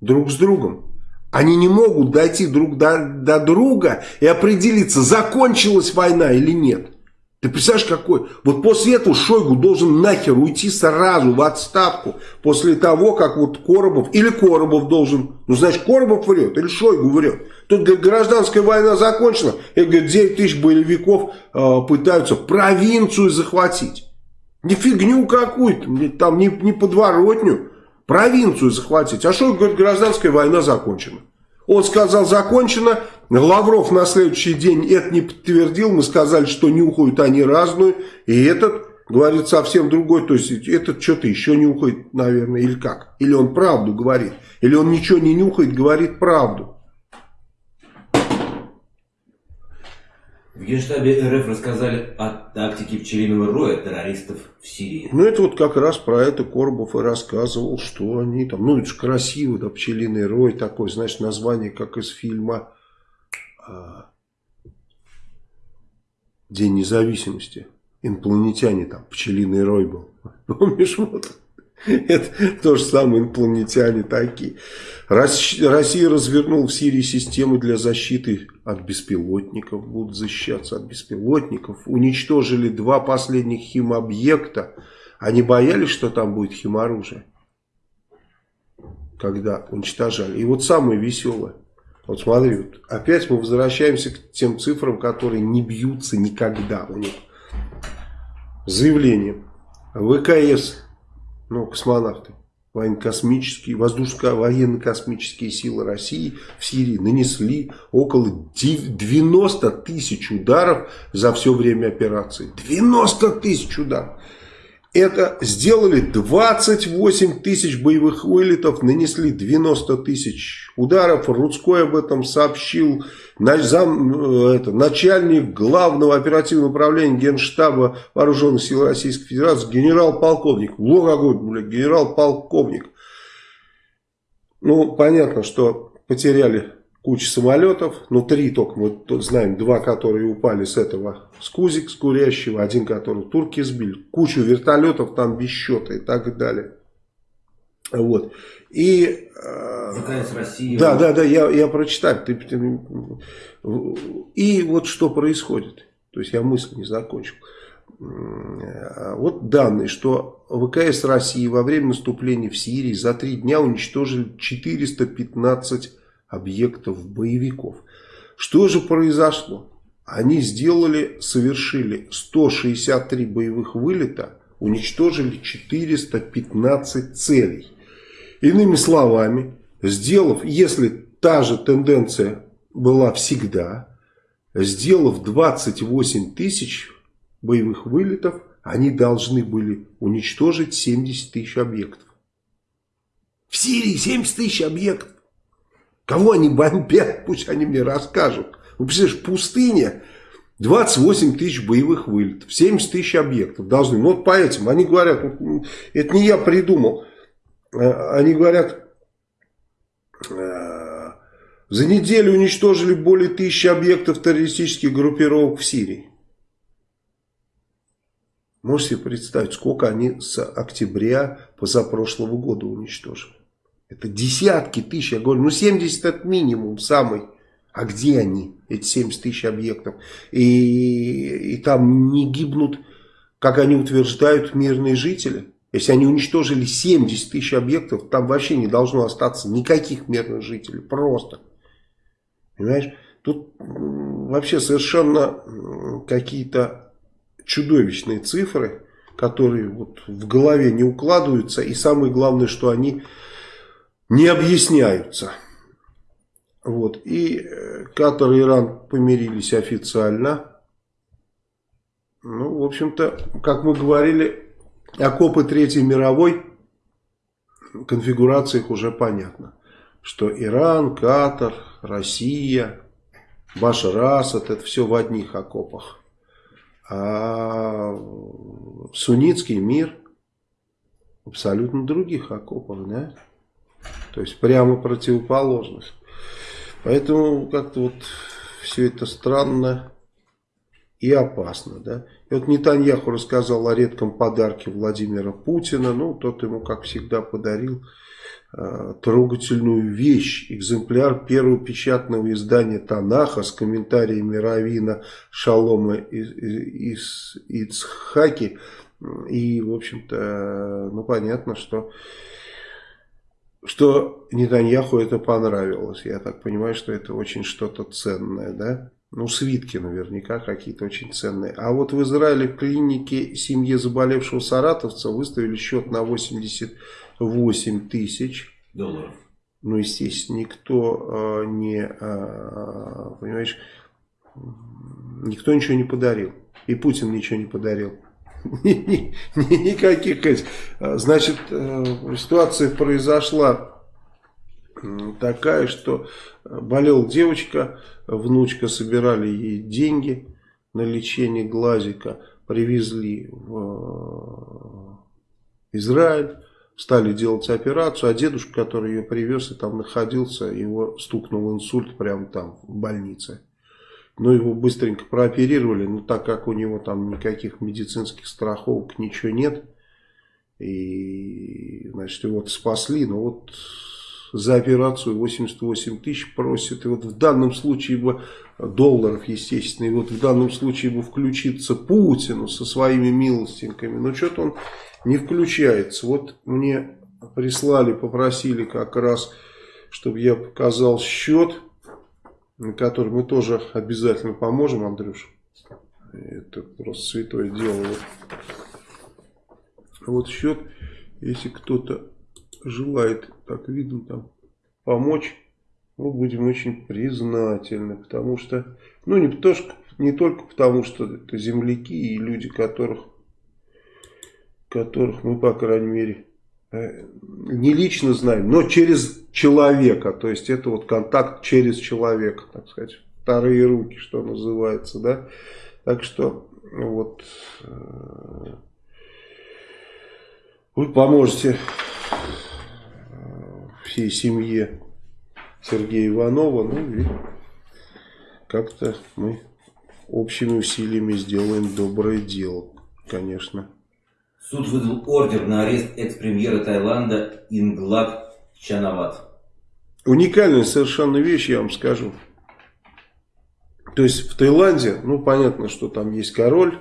друг с другом. Они не могут дойти друг до, до друга и определиться, закончилась война или нет. Ты представляешь, какой? Вот после этого Шойгу должен нахер уйти сразу в отставку. После того, как вот Коробов, или Коробов должен, ну значит Коробов врет, или Шойгу врет. Тут говорит, гражданская война закончена, и говорит, 9 тысяч боевиков э, пытаются провинцию захватить. Не фигню какую-то, там не, не подворотню, провинцию захватить. А Шойгу говорит, гражданская война закончена. Он сказал, закончено. Лавров на следующий день это не подтвердил. Мы сказали, что нюхают они разную. И этот говорит совсем другой. То есть этот что-то еще нюхает, наверное, или как? Или он правду говорит. Или он ничего не нюхает, говорит правду. В Генштабе РФ рассказали о тактике пчелиного роя террористов в Сирии. Ну, это вот как раз про это Коробов и рассказывал, что они там... Ну, это же красиво, да, пчелиный рой такой, знаешь, название, как из фильма «День независимости». Инопланетяне там, пчелиный рой был. *laughs* Помнишь, вот? Это то же самое инопланетяне такие. Россия развернула в Сирии системы для защиты от беспилотников. Будут защищаться от беспилотников. Уничтожили два последних химобъекта. Они боялись, что там будет химоружие. Когда уничтожали. И вот самое веселое. Вот смотри, вот опять мы возвращаемся к тем цифрам, которые не бьются никогда у них. Заявление. ВКС ну, космонавты, военно-космические, воздушно-военно-космические силы России в Сирии нанесли около 90 тысяч ударов за все время операции. 90 тысяч ударов. Это сделали 28 тысяч боевых вылетов, нанесли 90 тысяч ударов. Рудской об этом сообщил э, начальник главного оперативного управления Генштаба Вооруженных сил Российской Федерации, генерал-полковник. Какой, блядь, генерал-полковник. Ну, понятно, что потеряли куча самолетов, ну три только, мы знаем, два, которые упали с этого, с Кузик, с Курящего, один, который турки сбили, кучу вертолетов там без счета и так далее. Вот. И... ВКС России. Да, да, да, я, я прочитаю. Ты, ты, и вот что происходит. То есть я мысль не закончил. Вот данные, что ВКС России во время наступления в Сирии за три дня уничтожили 415 объектов боевиков. Что же произошло? Они сделали, совершили 163 боевых вылета, уничтожили 415 целей. Иными словами, сделав, если та же тенденция была всегда, сделав 28 тысяч боевых вылетов, они должны были уничтожить 70 тысяч объектов. В Сирии 70 тысяч объектов. Кого они бомбят, *laughs* пусть они мне расскажут. Вы представляешь, пустыня, 28 тысяч боевых вылетов, 70 тысяч объектов должны. Ну вот по этим, они говорят, это не я придумал, э, они говорят, э, за неделю уничтожили более тысячи объектов террористических группировок в Сирии. Можете себе представить, сколько они с октября позапрошлого года уничтожили. Это десятки тысяч. Я говорю, ну 70 это минимум самый. А где они, эти 70 тысяч объектов? И, и там не гибнут, как они утверждают, мирные жители. Если они уничтожили 70 тысяч объектов, там вообще не должно остаться никаких мирных жителей. Просто. Понимаешь? Тут вообще совершенно какие-то чудовищные цифры, которые вот в голове не укладываются. И самое главное, что они не объясняются. Вот. И э, Катар и Иран помирились официально. Ну, в общем-то, как мы говорили, окопы Третьей мировой конфигурации их уже понятно. Что Иран, Катар, Россия, Башар Асад, это все в одних окопах. А суннитский мир абсолютно других окопах, да? То есть прямо противоположность. Поэтому как-то вот все это странно и опасно. Да? И вот Нетаньяху рассказал о редком подарке Владимира Путина. Ну, тот ему, как всегда, подарил э, трогательную вещь. Экземпляр первого печатного издания Танаха с комментариями Равина Шалома из Ицхаки. И, в общем-то, ну, понятно, что что Нетаньяху это понравилось. Я так понимаю, что это очень что-то ценное, да? Ну, свитки наверняка какие-то очень ценные. А вот в Израиле в клинике семье заболевшего саратовца выставили счет на 88 тысяч. Долларов. Ну, естественно, никто э, не, э, понимаешь, никто ничего не подарил. И Путин ничего не подарил. *laughs* Никаких этих. Значит, э, ситуация произошла такая, что болела девочка, внучка, собирали ей деньги на лечение глазика, привезли в Израиль, стали делать операцию, а дедушка, который ее привез и там находился, его стукнул инсульт прямо там в больнице. Но его быстренько прооперировали, но так как у него там никаких медицинских страховок, ничего нет, и, значит, его спасли, но вот за операцию 88 тысяч просит. И вот в данном случае бы долларов, естественно, и вот в данном случае бы включиться Путину со своими милостинками. Но что-то он не включается. Вот мне прислали, попросили как раз, чтобы я показал счет, на который мы тоже обязательно поможем, Андрюш. Это просто святое дело. Вот, счет, если кто-то желает, так видно, там, помочь, мы будем очень признательны, потому что, ну, не, то, что, не только потому, что это земляки и люди, которых, которых мы, по крайней мере, не лично знаем, но через человека, то есть это вот контакт через человека, так сказать, вторые руки, что называется, да, так что вот э, вы поможете всей семье Сергея Иванова. Ну и как-то мы общими усилиями сделаем доброе дело, конечно. Суд выдал ордер на арест экс-премьера Таиланда Инглад Чанават. Уникальная совершенно вещь, я вам скажу. То есть в Таиланде, ну понятно, что там есть король,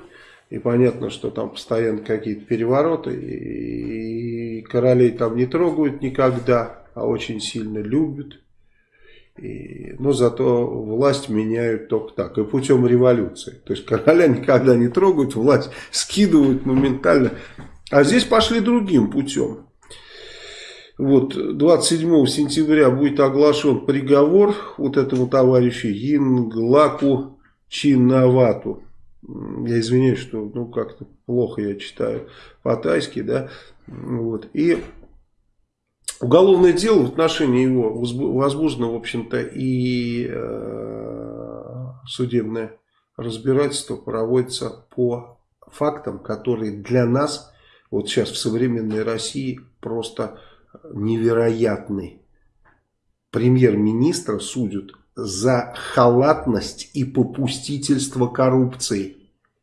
и понятно, что там постоянно какие-то перевороты, и королей там не трогают никогда а очень сильно любят. И, но зато власть меняют только так, и путем революции. То есть короля *laughs* никогда не трогают, власть скидывают моментально. А здесь пошли другим путем. Вот 27 сентября будет оглашен приговор вот этому товарищу Инглаку Чинавату. Я извиняюсь, что ну как-то плохо я читаю по-тайски, да. Вот. И Уголовное дело в отношении его возбуждено, в общем-то, и э, судебное разбирательство проводится по фактам, которые для нас, вот сейчас в современной России, просто невероятны. Премьер-министра судят за халатность и попустительство коррупции.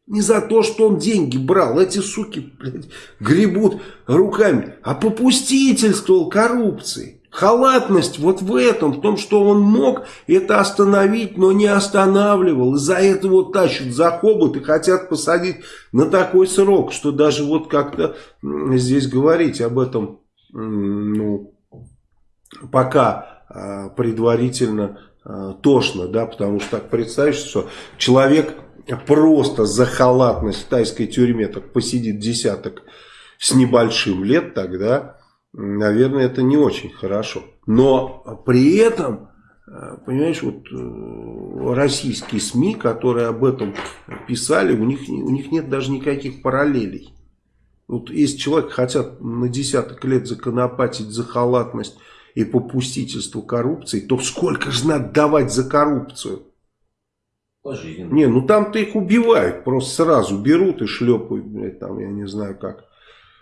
Не за то, что он деньги брал. Эти суки, блядь, гребут руками. А попустительствовал коррупции. Халатность вот в этом, в том, что он мог это остановить, но не останавливал. Из-за этого тащат за хобот и хотят посадить на такой срок, что даже вот как-то здесь говорить об этом, ну, пока а, предварительно а, тошно, да, потому что так представишь, что человек просто за халатность в тайской тюрьме так посидит десяток с небольшим лет, тогда, наверное, это не очень хорошо. Но при этом, э, понимаешь, вот э, российские СМИ, которые об этом писали, у них, у них нет даже никаких параллелей. Вот если человек хотят на десяток лет законопатить за халатность и попустительство коррупции, то сколько же надо давать за коррупцию? Пожизненно. Не, ну там-то их убивают, просто сразу берут и шлепают, блядь, там, я не знаю как.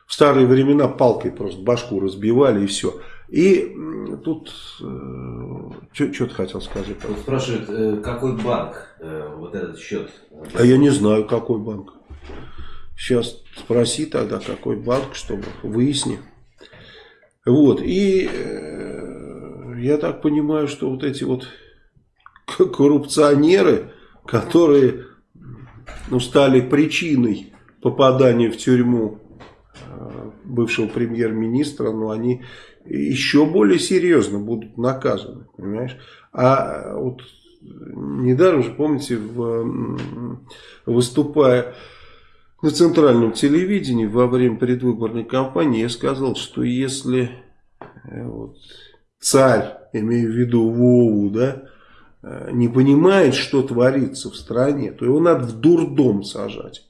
В старые времена палкой просто башку разбивали и все. И тут, э, что ты хотел сказать? Вот спрашивает, э, какой банк э, вот этот счет? А я не знаю, какой банк. Сейчас спроси тогда, какой банк, чтобы выясни. Вот, и э, я так понимаю, что вот эти вот коррупционеры, которые ну, стали причиной попадания в тюрьму э, бывшего премьер-министра, но они еще более серьезно будут наказаны, понимаешь? А вот недаром же, помните, в, выступая на центральном телевидении во время предвыборной кампании, я сказал, что если э, вот, царь, имею в виду Вову, да, э, не понимает, что творится в стране, то его надо в дурдом сажать.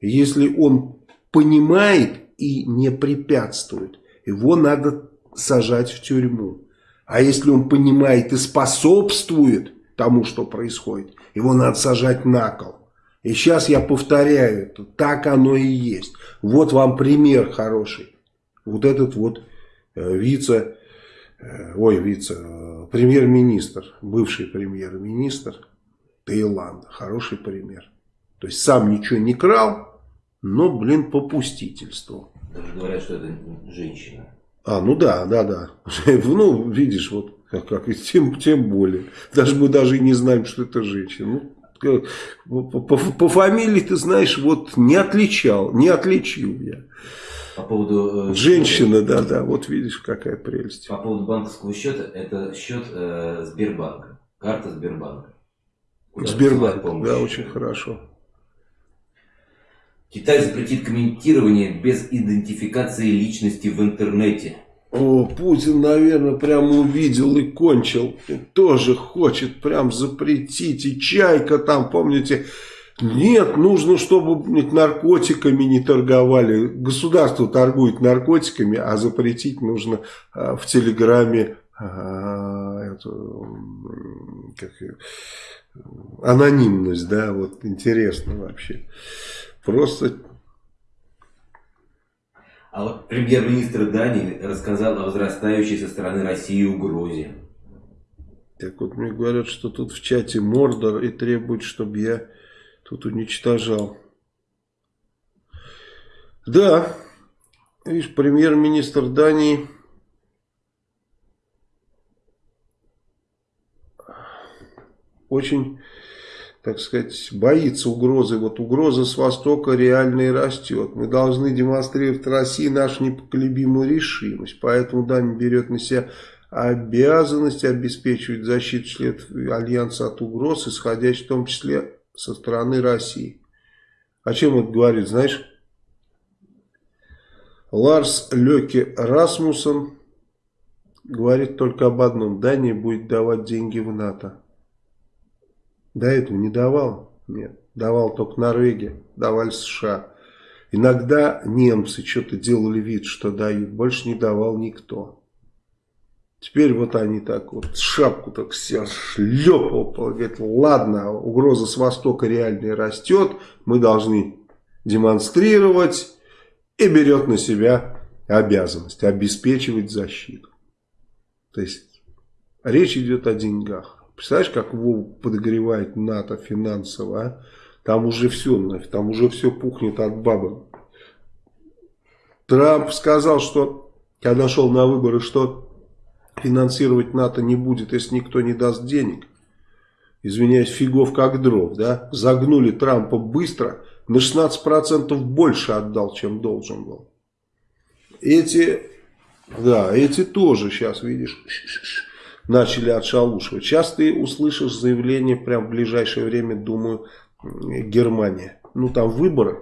Если он понимает и не препятствует, его надо сажать в тюрьму. А если он понимает и способствует тому, что происходит, его надо сажать на кол. И сейчас я повторяю это, так оно и есть. Вот вам пример хороший. Вот этот вот э, вице, э, ой, вице, э, премьер-министр, бывший премьер-министр Таиланда. Хороший пример. То есть сам ничего не крал, но, блин, попустительствовал. Даже говорят, что это женщина. А, ну да, да, да. *laughs* Ну, видишь, вот как, как тем, тем более. Даже мы даже и не знаем, что это женщина. Ну, по, по, по фамилии, ты знаешь, вот не отличал, не отличил я. По поводу... Э, Женщина, да, да, вот видишь, какая прелесть. По поводу банковского счета, это счет э, Сбербанка, карта Сбербанка. Сбербанк, да, очень хорошо. Китай запретит комментирование без идентификации личности в интернете. О, Путин, наверное, прямо увидел и кончил. Тоже хочет прям запретить. И Чайка там, помните, нет, нужно, чтобы наркотиками не торговали. Государство торгует наркотиками, а запретить нужно а, в Телеграме а, эту, как, анонимность, да, вот интересно вообще. Просто... А вот премьер-министр Дании рассказал о возрастающей со стороны России угрозе. Так вот мне говорят, что тут в чате Мордор и требуют, чтобы я тут уничтожал. Да, видишь, премьер-министр Дании очень так сказать, боится угрозы. Вот угроза с Востока реально и растет. Мы должны демонстрировать России нашу непоколебимую решимость. Поэтому Дания берет на себя обязанность обеспечивать защиту членов Альянса от угроз, исходящих в том числе со стороны России. О чем это говорит, знаешь? Ларс Леки Расмуссен говорит только об одном. Дания будет давать деньги в НАТО. До этого не давал? Нет. Давал только Норвегия, давали США. Иногда немцы что-то делали вид, что дают. Больше не давал никто. Теперь вот они так вот шапку так все шлепал. Говорит, ладно, угроза с востока реально растет. Мы должны демонстрировать. И берет на себя обязанность обеспечивать защиту. То есть речь идет о деньгах. Представляешь, как Вов подогревает НАТО финансово, а? Там уже все, там уже все пухнет от бабы. Трамп сказал, что, когда шел на выборы, что финансировать НАТО не будет, если никто не даст денег. Извиняюсь, фигов как дров, да? Загнули Трампа быстро, на 16% больше отдал, чем должен был. Эти, да, эти тоже сейчас, видишь, начали отшалушивать. Сейчас ты услышишь заявление прям в ближайшее время, думаю, Германия. Ну там выборы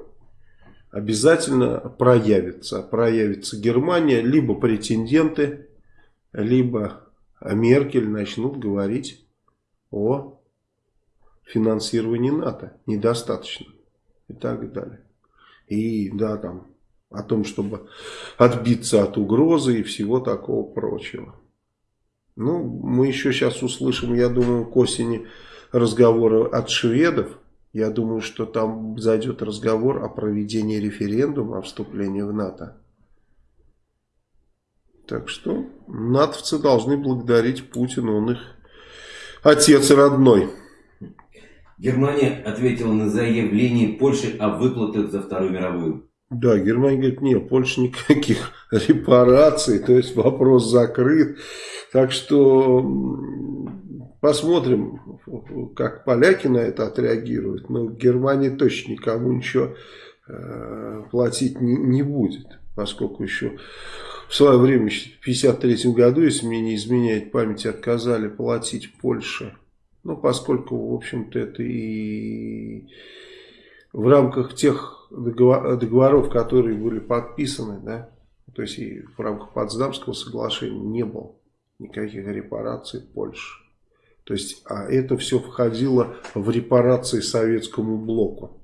обязательно проявится. Проявится Германия, либо претенденты, либо Меркель начнут говорить о финансировании НАТО. Недостаточно. И так далее. И да, там о том, чтобы отбиться от угрозы и всего такого прочего. Ну, мы еще сейчас услышим, я думаю, к осени разговоры от шведов. Я думаю, что там зайдет разговор о проведении референдума о вступлении в НАТО. Так что натовцы должны благодарить Путина, он их отец родной. Германия ответила на заявление Польши о выплатах за Вторую мировую. Да, Германия говорит, нет, Польша никаких *laughs* репараций, то есть вопрос закрыт. Так что посмотрим, как поляки на это отреагируют. Но Германия точно никому ничего э, платить не, не будет, поскольку еще в свое время, в 1953 году, если мне не изменяет память, отказали платить Польше. Ну, поскольку, в общем-то, это и в рамках тех договоров, которые были подписаны, да, то есть и в рамках Потсдамского соглашения не было никаких репараций Польши. То есть, а это все входило в репарации советскому блоку.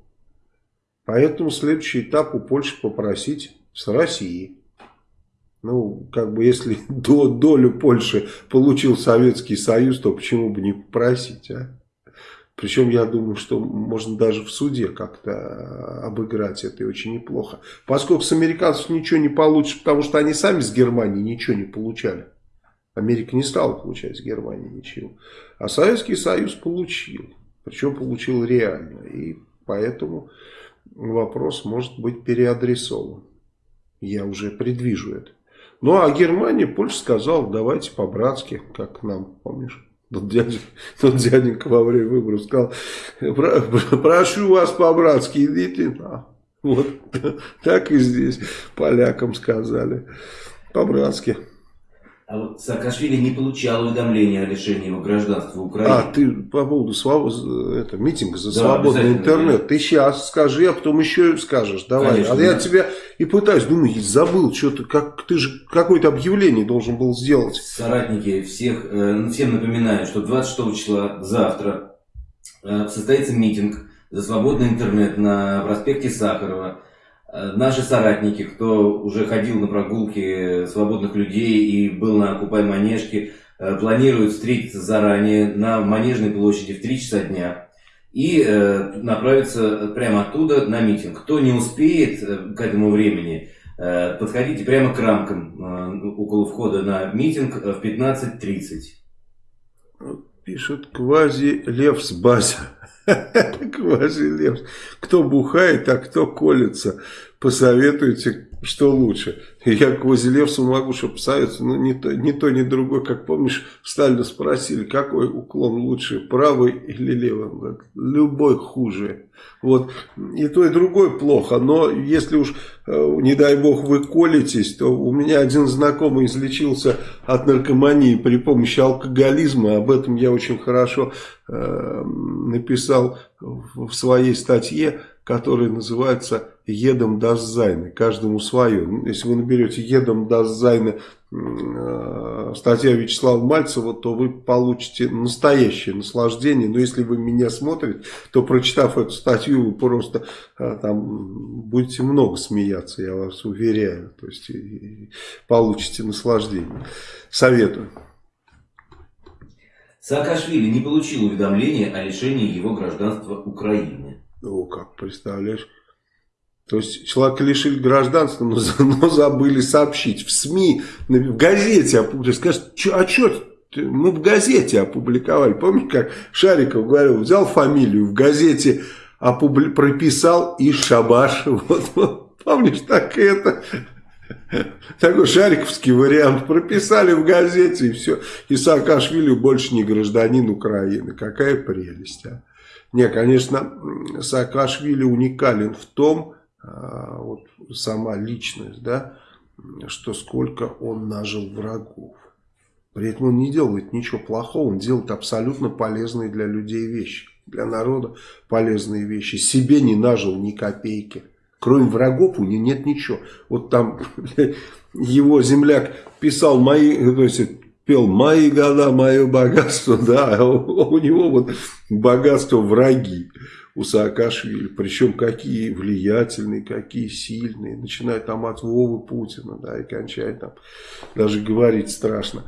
Поэтому следующий этап у Польши попросить с России. Ну, как бы, если *laughs* до, долю Польши получил Советский Союз, то почему бы не попросить, а? Причем я думаю, что можно даже в суде как-то обыграть это и очень неплохо. Поскольку с американцев ничего не получишь, потому что они сами с Германии ничего не получали. Америка не стала получать с Германии ничего. А Советский Союз получил. Причем получил реально. И поэтому вопрос может быть переадресован. Я уже предвижу это. Ну а Германия, Польша сказала, давайте по-братски, как нам, помнишь? Тот, дядя, *laughs* тот дяденька во время выборов сказал, *laughs* прошу вас по-братски, идите на. Вот *laughs* так и здесь полякам сказали, по-братски. А вот Саакашвили не получал уведомления о лишении его гражданства Украины. А, ты по поводу своб... это, митинга за да, свободный интернет. Да. Ты сейчас скажи, а потом еще скажешь. Давай. Конечно, а да. я тебя и пытаюсь, думаю, забыл, что-то, как, ты же какое-то объявление должен был сделать. Соратники, всех, э, всем напоминаю, что 26 числа, завтра, э, состоится митинг за свободный интернет на проспекте Сахарова. Э, наши соратники, кто уже ходил на прогулки свободных людей и был на Купай Манежке, э, планируют встретиться заранее на Манежной площади в 3 часа дня и э, направиться прямо оттуда на митинг. Кто не успеет к этому времени, подходите прямо к рамкам около входа на митинг в 15.30. Пишет квази Левс *laughs* Квази Кто бухает, а кто колется. Посоветуйте, что лучше. Я к Квазилевсу могу что посоветовать, но не то, не то, ни другой. Как помнишь, Сталина спросили, какой уклон лучше, правый или левый? Любой хуже. Вот. И то, и другой плохо. Но если уж, э, не дай бог, вы колитесь, то у меня один знакомый излечился от наркомании при помощи алкоголизма. Об этом я очень хорошо э, написал в своей статье, которая называется едом Даззайны, каждому свое. Если вы наберете едом Даззайны э, статья Вячеслава Мальцева, то вы получите настоящее наслаждение. Но если вы меня смотрите, то прочитав эту статью, вы просто э, там будете много смеяться, я вас уверяю. То есть получите наслаждение. Советую. Саакашвили не получил уведомления о лишении его гражданства Украины. О, как представляешь. То есть человека лишили гражданства, но, но забыли сообщить в СМИ, в газете опубликовали. Скажут, а что мы в газете опубликовали. Помните, как Шариков говорил, взял фамилию, в газете опубли... прописал и шабаш. *laughs* Вот, вот, помнишь, так это... Такой шариковский вариант. Прописали в газете и все. И Саакашвили больше не гражданин Украины. Какая прелесть, а. Не, конечно, Саакашвили уникален в том, а, вот сама личность, да, что сколько он нажил врагов. При этом он не делает ничего плохого, он делает абсолютно полезные для людей вещи. Для народа полезные вещи. Себе не нажил ни копейки. Кроме врагов у него нет ничего. Вот там *laughs* его земляк писал мои, то есть пел «Мои года, мое богатство», *laughs* да, а у него вот богатство враги у Саакашвили, причем какие влиятельные, какие сильные, начиная там от Вовы Путина, да, и кончая там, даже говорить страшно.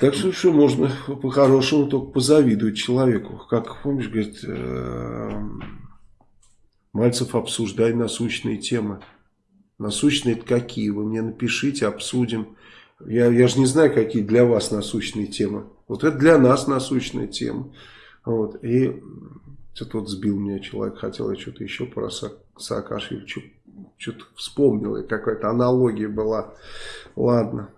Так что, что можно по-хорошему только позавидовать человеку. Как, помнишь, говорит, э, Мальцев, обсуждай насущные темы. Насущные это какие? Вы мне напишите, обсудим. Я, я же не знаю, какие для вас насущные темы. Вот это для нас насущная тема. Вот. И что-то вот сбил меня человек, хотел я что-то еще про Са Саакашвили. что-то вспомнил, какая-то аналогия была. Ладно.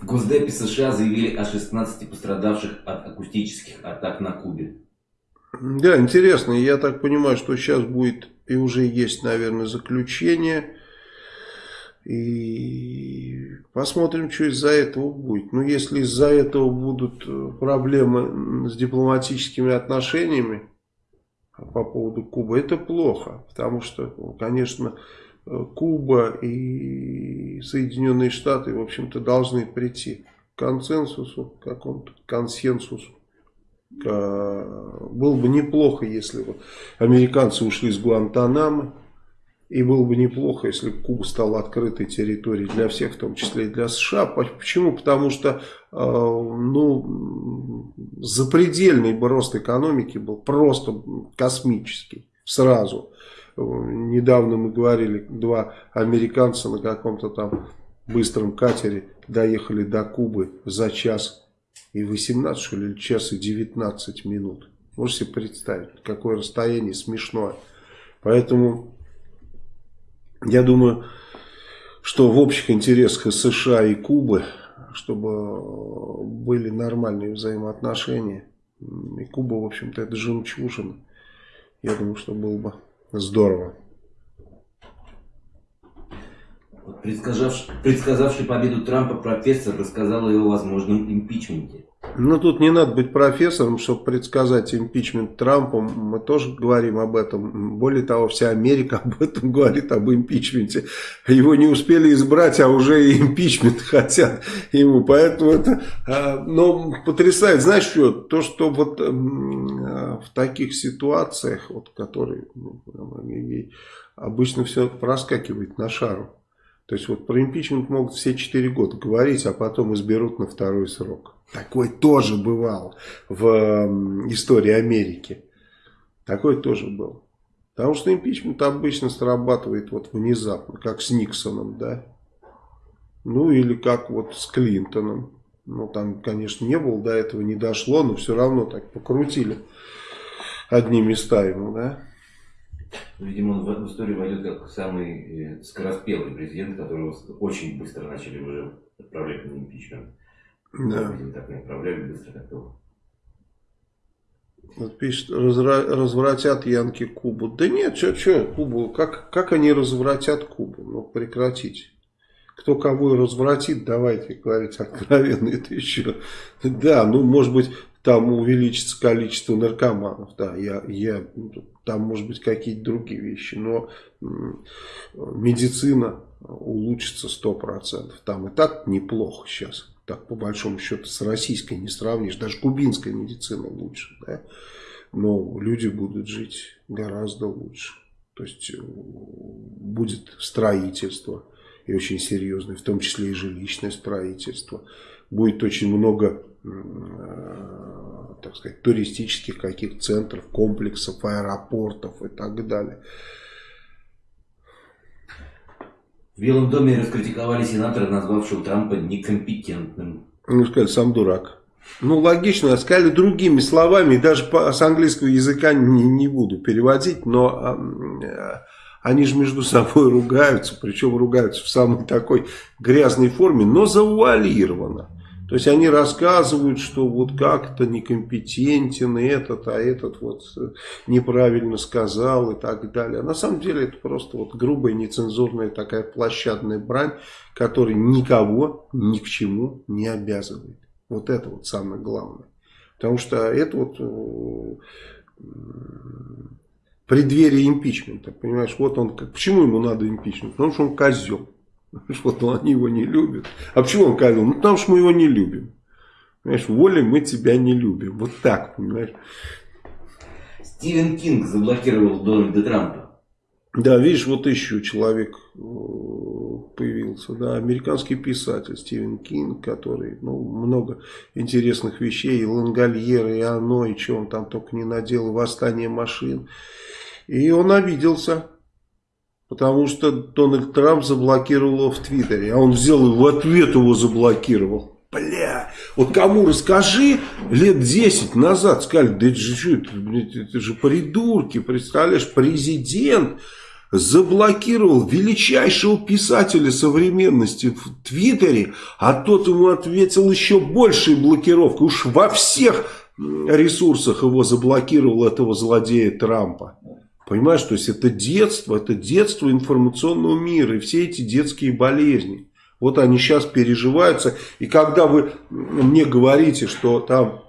В Госдепе США заявили о 16 пострадавших от акустических атак на Кубе. Да, интересно. Я так понимаю, что сейчас будет и уже есть, наверное, заключение. И посмотрим, что из-за этого будет. Ну, если из-за этого будут э, проблемы с дипломатическими отношениями по поводу Кубы, это плохо. Потому что, конечно, э, Куба и Соединенные Штаты, в общем-то, должны прийти к консенсусу, к какому-то консенсусу. Было бы неплохо, если бы американцы ушли с Гуантанамо. И было бы неплохо, если бы Куба стала открытой территорией для всех, в том числе и для США. Почему? Потому что э, ну, запредельный бы рост экономики был просто космический сразу. Недавно мы говорили, два американца на каком-то там быстром катере доехали до Кубы за час и 18, что ли, час и 19 минут. Можете себе представить, какое расстояние смешное. Поэтому я думаю, что в общих интересах США и Кубы, чтобы были нормальные взаимоотношения. И Куба, в общем-то, это жемчужина. Я думаю, что было бы здорово. Предсказавший, предсказавший победу Трампа профессор рассказал о его возможном импичменте. Ну, тут не надо быть профессором, чтобы предсказать импичмент Трампа. Мы тоже говорим об этом. Более того, вся Америка *laughs* об этом говорит, об импичменте. Его не успели избрать, а уже и импичмент *laughs* хотят ему. Поэтому это а, ну, потрясает. Знаешь что? То, что вот в таких ситуациях, вот, которые ну, обычно все проскакивает на шару. То есть вот про импичмент могут все 4 года говорить, а потом изберут на второй срок. Такое тоже бывало в истории Америки. Такое тоже было. Потому что импичмент обычно срабатывает вот внезапно, как с Никсоном, да. Ну или как вот с Клинтоном. Ну там, конечно, не было, до этого не дошло, но все равно так покрутили одни места ему, да. Видимо, он в историю войдет как самый э, скороспелый президент, которого очень быстро начали уже отправлять на импичмент. Да. Видимо, так не отправляли быстро, как его. Вот пишет, разра, развратят Янки Кубу. Да нет, что, что, Кубу, как, как они развратят Кубу? Ну, прекратите. Кто кого развратит, давайте говорить откровенно, это еще. Да, ну, может быть, там увеличится количество наркоманов, да, я, я, там может быть какие-то другие вещи, но медицина улучшится 100%, там и так неплохо сейчас, так по большому счету с российской не сравнишь, даже кубинская медицина лучше, да, но люди будут жить гораздо лучше, то есть э, будет строительство, и очень серьезное, в том числе и жилищное строительство, будет очень много Э, так сказать, туристических каких центров, комплексов, аэропортов и так далее. В Белом доме раскритиковали сенатора, назвавшего Трампа некомпетентным. Ну, сказали, сам дурак. Ну, логично, сказали другими словами, даже по, с английского языка не, не буду переводить, но э, они же между собой ругаются, причем ругаются в самой такой грязной форме, но завуалированно. То есть они рассказывают, что вот как-то некомпетентен этот, а этот вот э, неправильно сказал и так далее. На самом деле это просто вот грубая, нецензурная такая площадная брань, которая никого ни к чему не обязывает. Вот это вот самое главное. Потому что это вот э, преддверие импичмента. Понимаешь, вот он, почему ему надо импичмент? Потому что он козел. *laughs* Вот ну, они его не любят. А почему он сказал? Ну, потому что мы его не любим. Понимаешь, волей мы тебя не любим. Вот так, понимаешь. Стивен Кинг заблокировал Дональда Трампа. Да, видишь, вот еще человек э, появился, да, американский писатель Стивен Кинг, который, ну, много интересных вещей, и Лангольер, и оно, и что он там только не наделал, восстание машин. И он обиделся, Потому что Дональд Трамп заблокировал его в Твиттере. А он взял и в ответ его заблокировал. Бля, вот кому расскажи, лет 10 назад сказали, да это же, что, это, это же придурки, представляешь, президент заблокировал величайшего писателя современности в Твиттере, а тот ему ответил еще большей блокировкой. Уж во всех ресурсах его заблокировал этого злодея Трампа. Понимаешь, то есть это детство, это детство информационного мира и все эти детские болезни. Вот они сейчас переживаются. И когда вы мне говорите, что там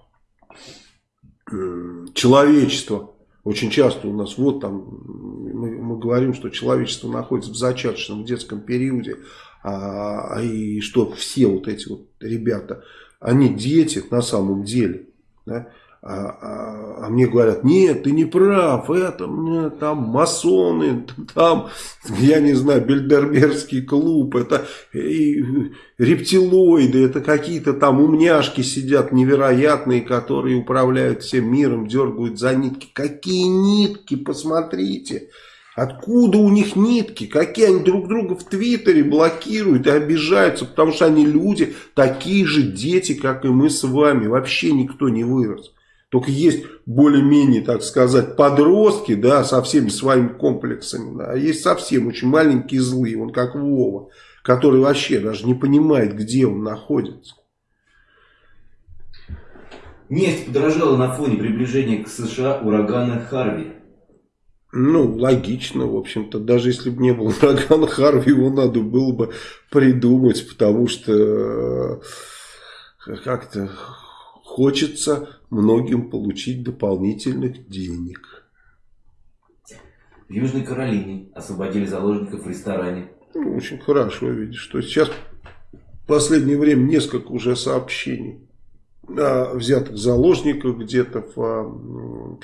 человечество, очень часто у нас, вот там, мы, мы говорим, что человечество находится в зачаточном детском периоде, а, а, и что все вот эти вот ребята, они дети на самом деле, да, а, а, а мне говорят, нет, ты не прав, это нет, там масоны, там, я не знаю, Бельдербергский клуб, это и, рептилоиды, это какие-то там умняшки сидят невероятные, которые управляют всем миром, дергают за нитки. Какие нитки, посмотрите. Откуда у них нитки? Какие они друг друга в Твиттере блокируют и обижаются, потому что они люди, такие же дети, как и мы с вами. Вообще никто не вырос. Только есть более-менее, так сказать, подростки, да, со всеми своими комплексами, да, а есть совсем очень маленькие злые, он как Вова, который вообще даже не понимает, где он находится. Нефть подорожала на фоне приближения к США урагана Харви. Ну, логично, в общем-то. Даже если бы не было урагана Харви, его надо было бы придумать, потому что э, как-то хочется многим получить дополнительных денег. В Южной Каролине освободили заложников в ресторане. Ну, очень хорошо видишь, что сейчас в последнее время несколько уже сообщений о взятых заложниках где-то в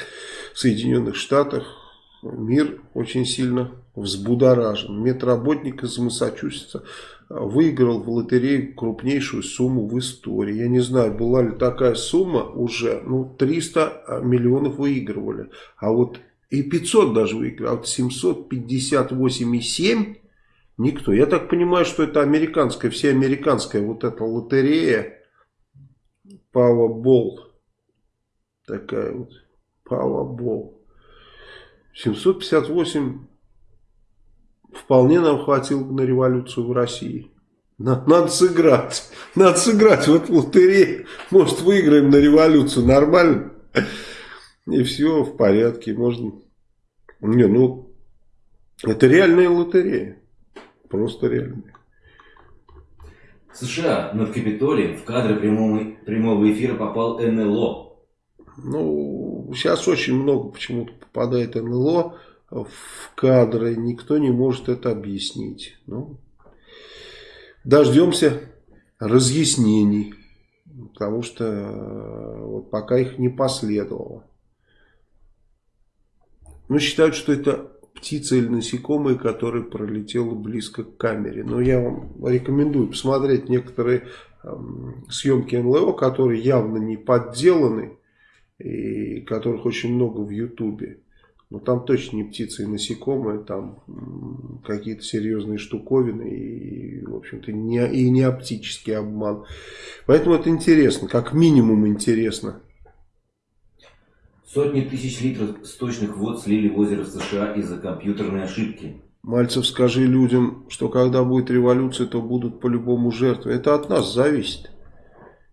Соединенных Штатах. Мир очень сильно взбудоражен. Медработник из Массачусетса выиграл в лотерею крупнейшую сумму в истории. Я не знаю, была ли такая сумма уже. Ну, 300 миллионов выигрывали. А вот и 500 даже выиграли. А вот 758,7 никто. Я так понимаю, что это американская, всеамериканская вот эта лотерея Powerball. Такая вот Powerball. 758 вполне нам хватило бы на революцию в России. Надо сыграть. Надо сыграть в лотерее. Может, выиграем на революцию. Нормально. И все в порядке. Можно... Не, ну, это реальная лотерея. Просто реальная. США над Капитолием в кадры прямого, прямого эфира попал НЛО. Ну, сейчас очень много почему-то попадает НЛО в кадры, никто не может это объяснить. Ну, дождемся разъяснений, потому что э, вот пока их не последовало. Ну, считают, что это птица или насекомое, которое пролетело близко к камере. Но я вам рекомендую посмотреть некоторые э, съемки НЛО, которые явно не подделаны, и которых очень много в Ютубе. Но там точно не птицы и насекомые, там какие-то серьезные штуковины и, в общем-то, не, и не оптический обман. Поэтому это интересно, как минимум интересно. Сотни тысяч литров сточных вод слили в озеро США из-за компьютерной ошибки. Мальцев, скажи людям, что когда будет революция, то будут по-любому жертвы. Это от нас зависит.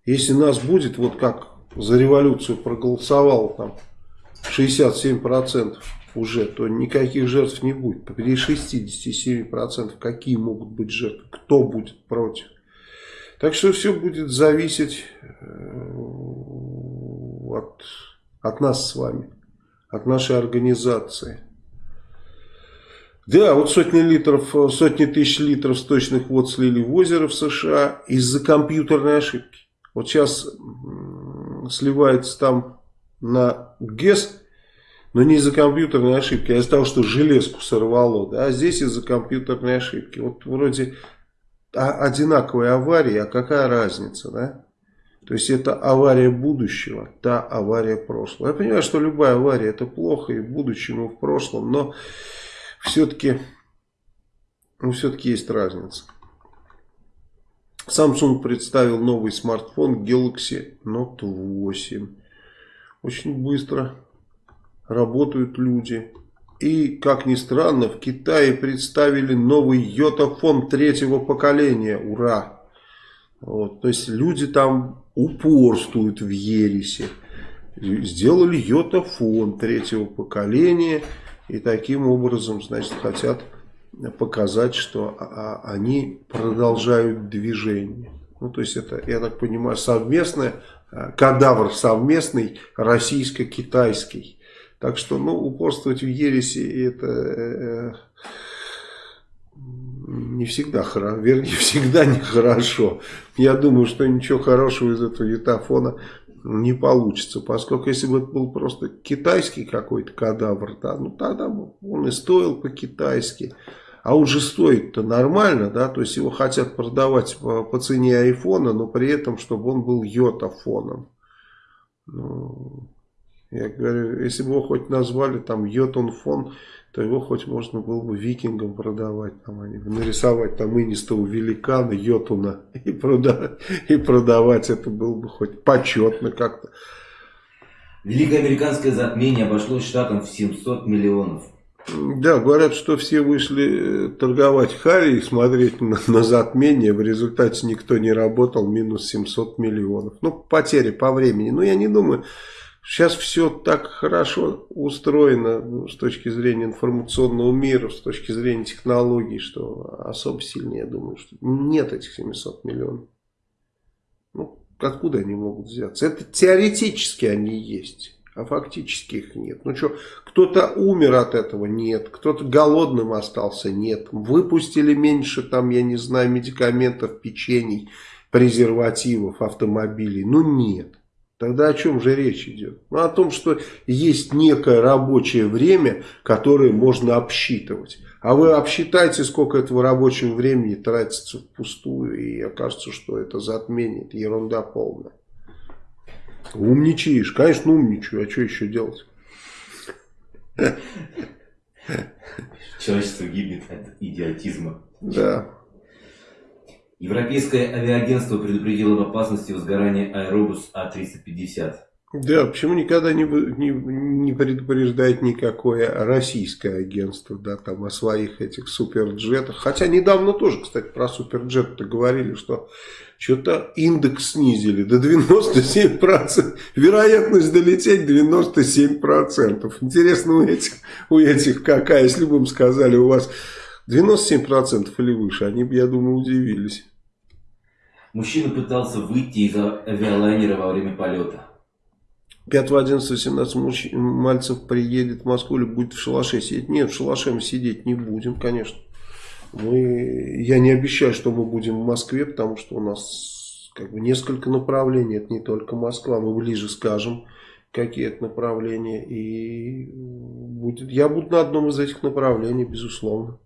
Если нас будет, вот как за революцию проголосовал там 67% уже, то никаких жертв не будет. При 67% какие могут быть жертвы? Кто будет против? Так что все будет зависеть э, от, от нас с вами, от нашей организации. Да, вот сотни литров, сотни тысяч литров сточных вод слили в озеро в США из-за компьютерной ошибки. Вот сейчас сливается там на ГЭС, но не из-за компьютерной ошибки, а из-за того, что железку сорвало. Да? А здесь из-за компьютерной ошибки. Вот вроде одинаковые аварии, а какая разница, да? То есть это авария будущего, та авария прошлого. Я понимаю, что любая авария это плохо и в будущем, и в прошлом, но все-таки ну, все-таки есть разница. Samsung представил новый смартфон Galaxy Note 8. Очень быстро работают люди. И, как ни странно, в Китае представили новый йотафон третьего поколения. Ура! Вот, то есть люди там упорствуют в ересе. Сделали йотафон третьего поколения. И таким образом, значит, хотят показать, что а, а, они продолжают движение. Ну, то есть это, я так понимаю, совместное, кадавр совместный российско-китайский. Так что, ну, упорствовать в ересе это э, не всегда хорошо, вернее, *laughs* всегда нехорошо. Я думаю, что ничего хорошего из этого ютафона не получится, поскольку если бы это был просто китайский какой-то кадавр, да, ну тогда он и стоил по-китайски, а уже стоит-то нормально, да, то есть его хотят продавать по, по цене айфона, но при этом, чтобы он был йотафоном. Ну, я говорю, если бы его хоть назвали там йотон фон, то его хоть можно было бы викингам продавать, там, они, нарисовать там инистого великана, йотуна и, прода и продавать, это было бы хоть почетно как-то. Великое американское затмение обошлось штатам в 700 миллионов. Да, говорят, что все вышли э, торговать Харри и смотреть на, на затмение. В результате никто не работал, минус 700 миллионов. Ну, потери по времени. Но я не думаю, Сейчас все так хорошо устроено ну, с точки зрения информационного мира, с точки зрения технологий, что особо сильнее, я думаю, что нет этих 700 миллионов. Ну, откуда они могут взяться? Это теоретически они есть, а фактически их нет. Ну что, кто-то умер от этого? Нет. Кто-то голодным остался? Нет. Выпустили меньше, там, я не знаю, медикаментов, печений, презервативов, автомобилей? Ну нет. Тогда о чем же речь идет? Ну, о том, что есть некое рабочее время, которое можно обсчитывать. А вы обсчитайте, сколько этого рабочего времени тратится впустую, и окажется, что это затмение, это ерунда полная. Умничаешь, конечно, умничаю, а что еще делать? Человечество гибнет от идиотизма. Да. Европейское авиагентство предупредило об опасности возгорания Аэробус А350. Да, почему никогда не, не, не предупреждает никакое российское агентство, да, там о своих этих суперджетах. Хотя недавно тоже, кстати, про суперджет-то говорили, что что-то индекс снизили до 97%. Вероятность долететь 97%. Интересно у этих, у этих какая, если бы им сказали, у вас 97% или выше, они бы, я думаю, удивились. Мужчина пытался выйти из авиалайнера во время полета. 5, 11, 17 мальцев приедет в Москву или будет в шалаше сидеть? Нет, в шалаше мы сидеть не будем, конечно. Мы, я не обещаю, что мы будем в Москве, потому что у нас как бы несколько направлений. Это не только Москва, мы ближе скажем, какие это направления. И будет, я буду на одном из этих направлений, безусловно.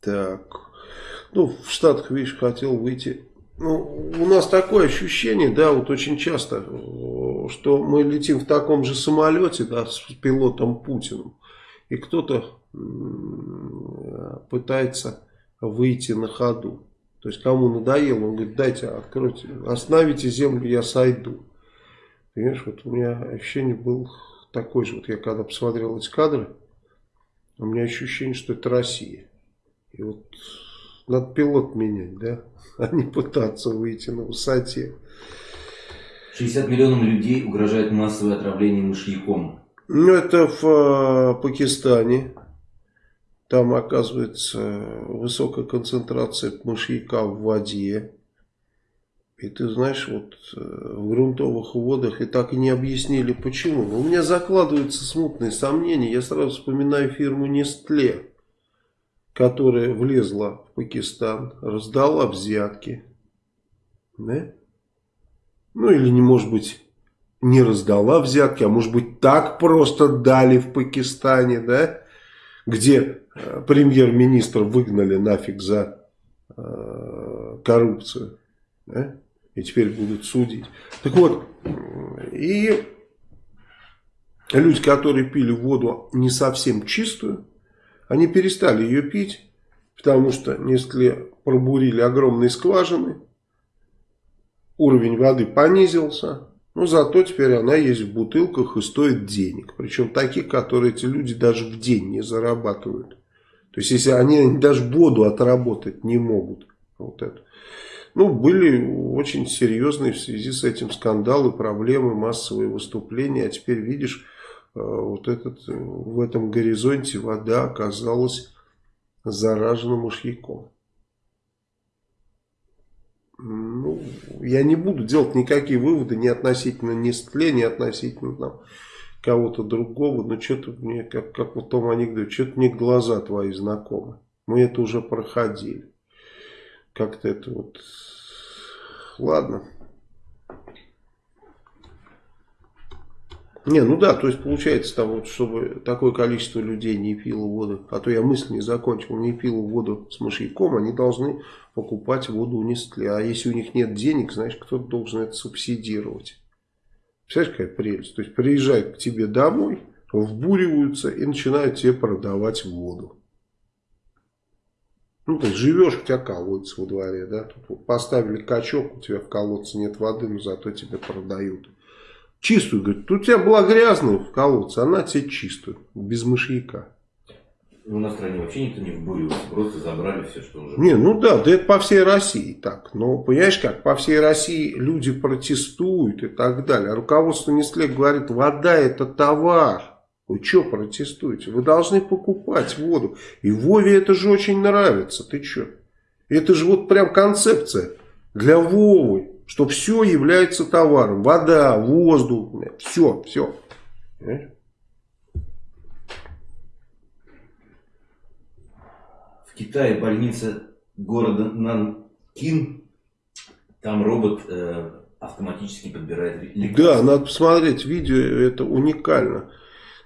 Так. Ну, в Штатах, видишь, хотел выйти. Ну, у нас такое ощущение, да, вот очень часто, что мы летим в таком же самолете, да, с пилотом Путиным. И кто-то пытается выйти на ходу. То есть, кому надоело, он говорит, дайте, откройте, остановите землю, я сойду. Понимаешь, вот у меня ощущение было такое же. Вот я когда посмотрел эти кадры, у меня ощущение, что это Россия. И вот надо пилот менять, да, а не пытаться выйти на высоте. 60 миллионов людей угрожает массовое отравление мышьяком. Ну, это в э, Пакистане. Там, оказывается, высокая концентрация мышьяка в воде. И ты знаешь, вот э, в грунтовых водах и так и не объяснили почему. Но у меня закладываются смутные сомнения. Я сразу вспоминаю фирму Nestle которая влезла в Пакистан, раздала взятки. Да? Ну или не может быть не раздала взятки, а может быть так просто дали в Пакистане, да? Где э, премьер-министр выгнали нафиг за э, коррупцию. Да? И теперь будут судить. Так вот, и люди, которые пили воду не совсем чистую, они перестали ее пить, потому что несколько пробурили огромные скважины, уровень воды понизился, Ну, зато теперь она есть в бутылках и стоит денег. Причем таких, которые эти люди даже в день не зарабатывают. То есть, если они даже воду отработать не могут. Вот это. Ну, были очень серьезные в связи с этим скандалы, проблемы, массовые выступления. А теперь видишь, вот этот, э, в этом горизонте вода оказалась заражена мышьяком. Ну, я не буду делать никакие выводы ни относительно Нестле, ни относительно там, кого-то другого. Но что-то мне, как, как в том анекдоте, что-то мне глаза твои знакомы. Мы это уже проходили. Как-то это вот... Ладно. Не, ну да, то есть получается там вот, чтобы такое количество людей не пило воду, а то я мысль не закончил, не пило воду с мышьяком, они должны покупать воду у Нестле. А если у них нет денег, значит, кто-то должен это субсидировать. Представляешь, какая прелесть? То есть приезжают к тебе домой, вбуриваются и начинают тебе продавать воду. Ну, ты живешь, у тебя колодец во дворе, да, Тут поставили качок, у тебя в колодце нет воды, но зато тебе продают. Чистую, говорит, тут у тебя была грязная в колодце, она тебе чистую, без мышьяка. Ну, в стране вообще никто не вбуривался, просто забрали все, что уже... Не, ну да, да это по всей России так. Но понимаешь как, по всей России люди протестуют и так далее. А руководство Нестле говорит, вода это товар. Вы что протестуете? Вы должны покупать воду. И Вове это же очень нравится. Ты что? Это же вот прям концепция для Вовы что все является товаром. Вода, воздух, все, все. В Китае больница города Нанкин, там робот э, автоматически подбирает лекарства. Да, надо посмотреть видео, это уникально.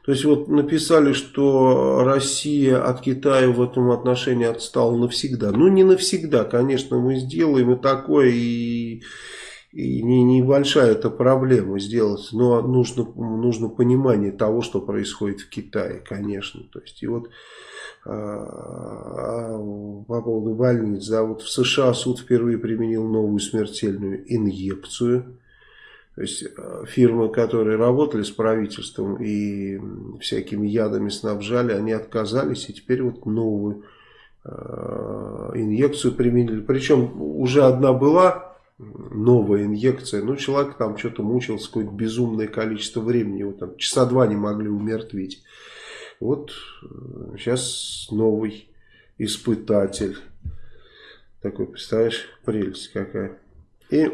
То есть вот написали, что Россия от Китая в этом отношении отстала навсегда. Ну не навсегда, конечно, мы сделаем и такое, и, и не, небольшая это проблема сделать, но нужно, нужно понимание того, что происходит в Китае, конечно. То есть и вот а, по поводу больниц, да, вот в США суд впервые применил новую смертельную инъекцию то есть э, фирмы, которые работали с правительством и всякими ядами снабжали, они отказались и теперь вот новую э, инъекцию применили. Причем уже одна была новая инъекция, но человек там что-то мучился какое-то безумное количество времени, его там часа два не могли умертвить. Вот сейчас э, новый испытатель. Такой, представляешь, прелесть какая. И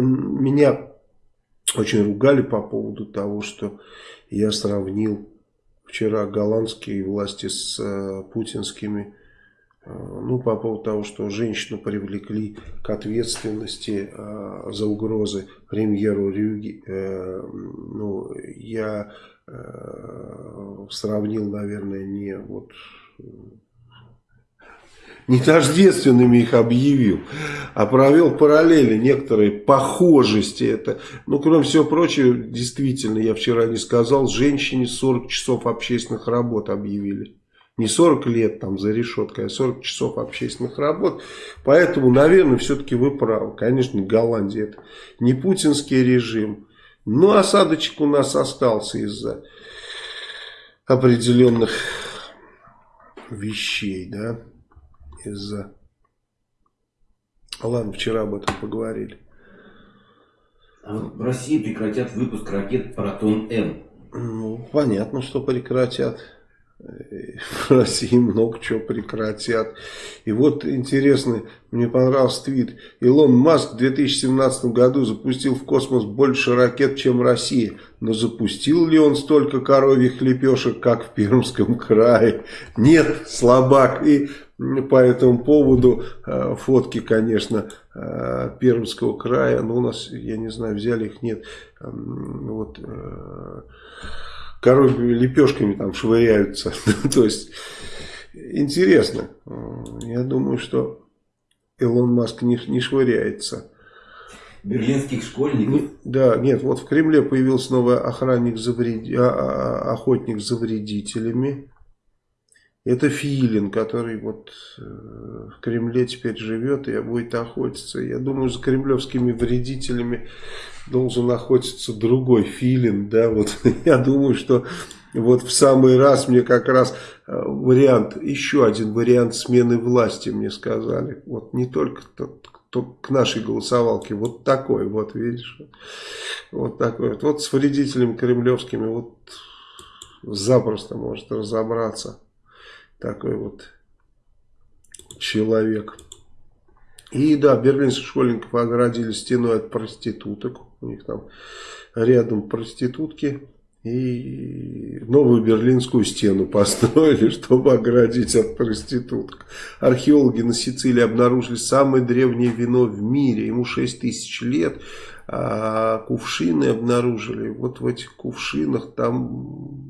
меня очень ругали по поводу того, что я сравнил вчера голландские власти с э, путинскими. Э, ну, по поводу того, что женщину привлекли к ответственности э, за угрозы премьеру Рюги. Э, ну, я э, сравнил, наверное, не вот не тождественными их объявил, а провел параллели, некоторые похожести. Это, ну, кроме всего прочего, действительно, я вчера не сказал, женщине 40 часов общественных работ объявили. Не 40 лет там за решеткой, а 40 часов общественных работ. Поэтому, наверное, все-таки вы правы. Конечно, Голландия это не путинский режим. Но осадочек у нас остался из-за определенных вещей, да из-за... Ладно, вчера об этом поговорили. А в России прекратят выпуск ракет «Протон-М». Ну, понятно, что прекратят. В России много чего прекратят. И вот интересно, мне понравился твит. Илон Маск в 2017 году запустил в космос больше ракет, чем Россия. Но запустил ли он столько коровьих лепешек, как в Пермском крае? Нет, слабак. И по этому поводу э, фотки, конечно, э, Пермского края. Но у нас, я не знаю, взяли их, нет. Вот коровьими лепешками там швыряются. *laughs* То есть, интересно. Я думаю, что Илон Маск не, не швыряется. Берлинских школьников? Да, нет, вот в Кремле появился новый охранник за вред... А, а, охотник за вредителями. Это Филин, который вот э, в Кремле теперь живет и будет охотиться. Я думаю, за кремлевскими вредителями должен охотиться другой Филин. Да, вот *laughs* я думаю, что вот в самый раз мне как раз э, вариант, еще один вариант смены власти мне сказали. Вот не только тот, кто к нашей голосовалке, вот такой вот, видишь. Вот такой вот. Вот с вредителями кремлевскими вот запросто может разобраться такой вот человек. И да, берлинских школьников оградили стеной от проституток. У них там рядом проститутки. И новую берлинскую стену построили, *laughs* чтобы оградить от проституток. Археологи на Сицилии обнаружили самое древнее вино в мире. Ему 6 тысяч лет. А кувшины обнаружили. Вот в этих кувшинах там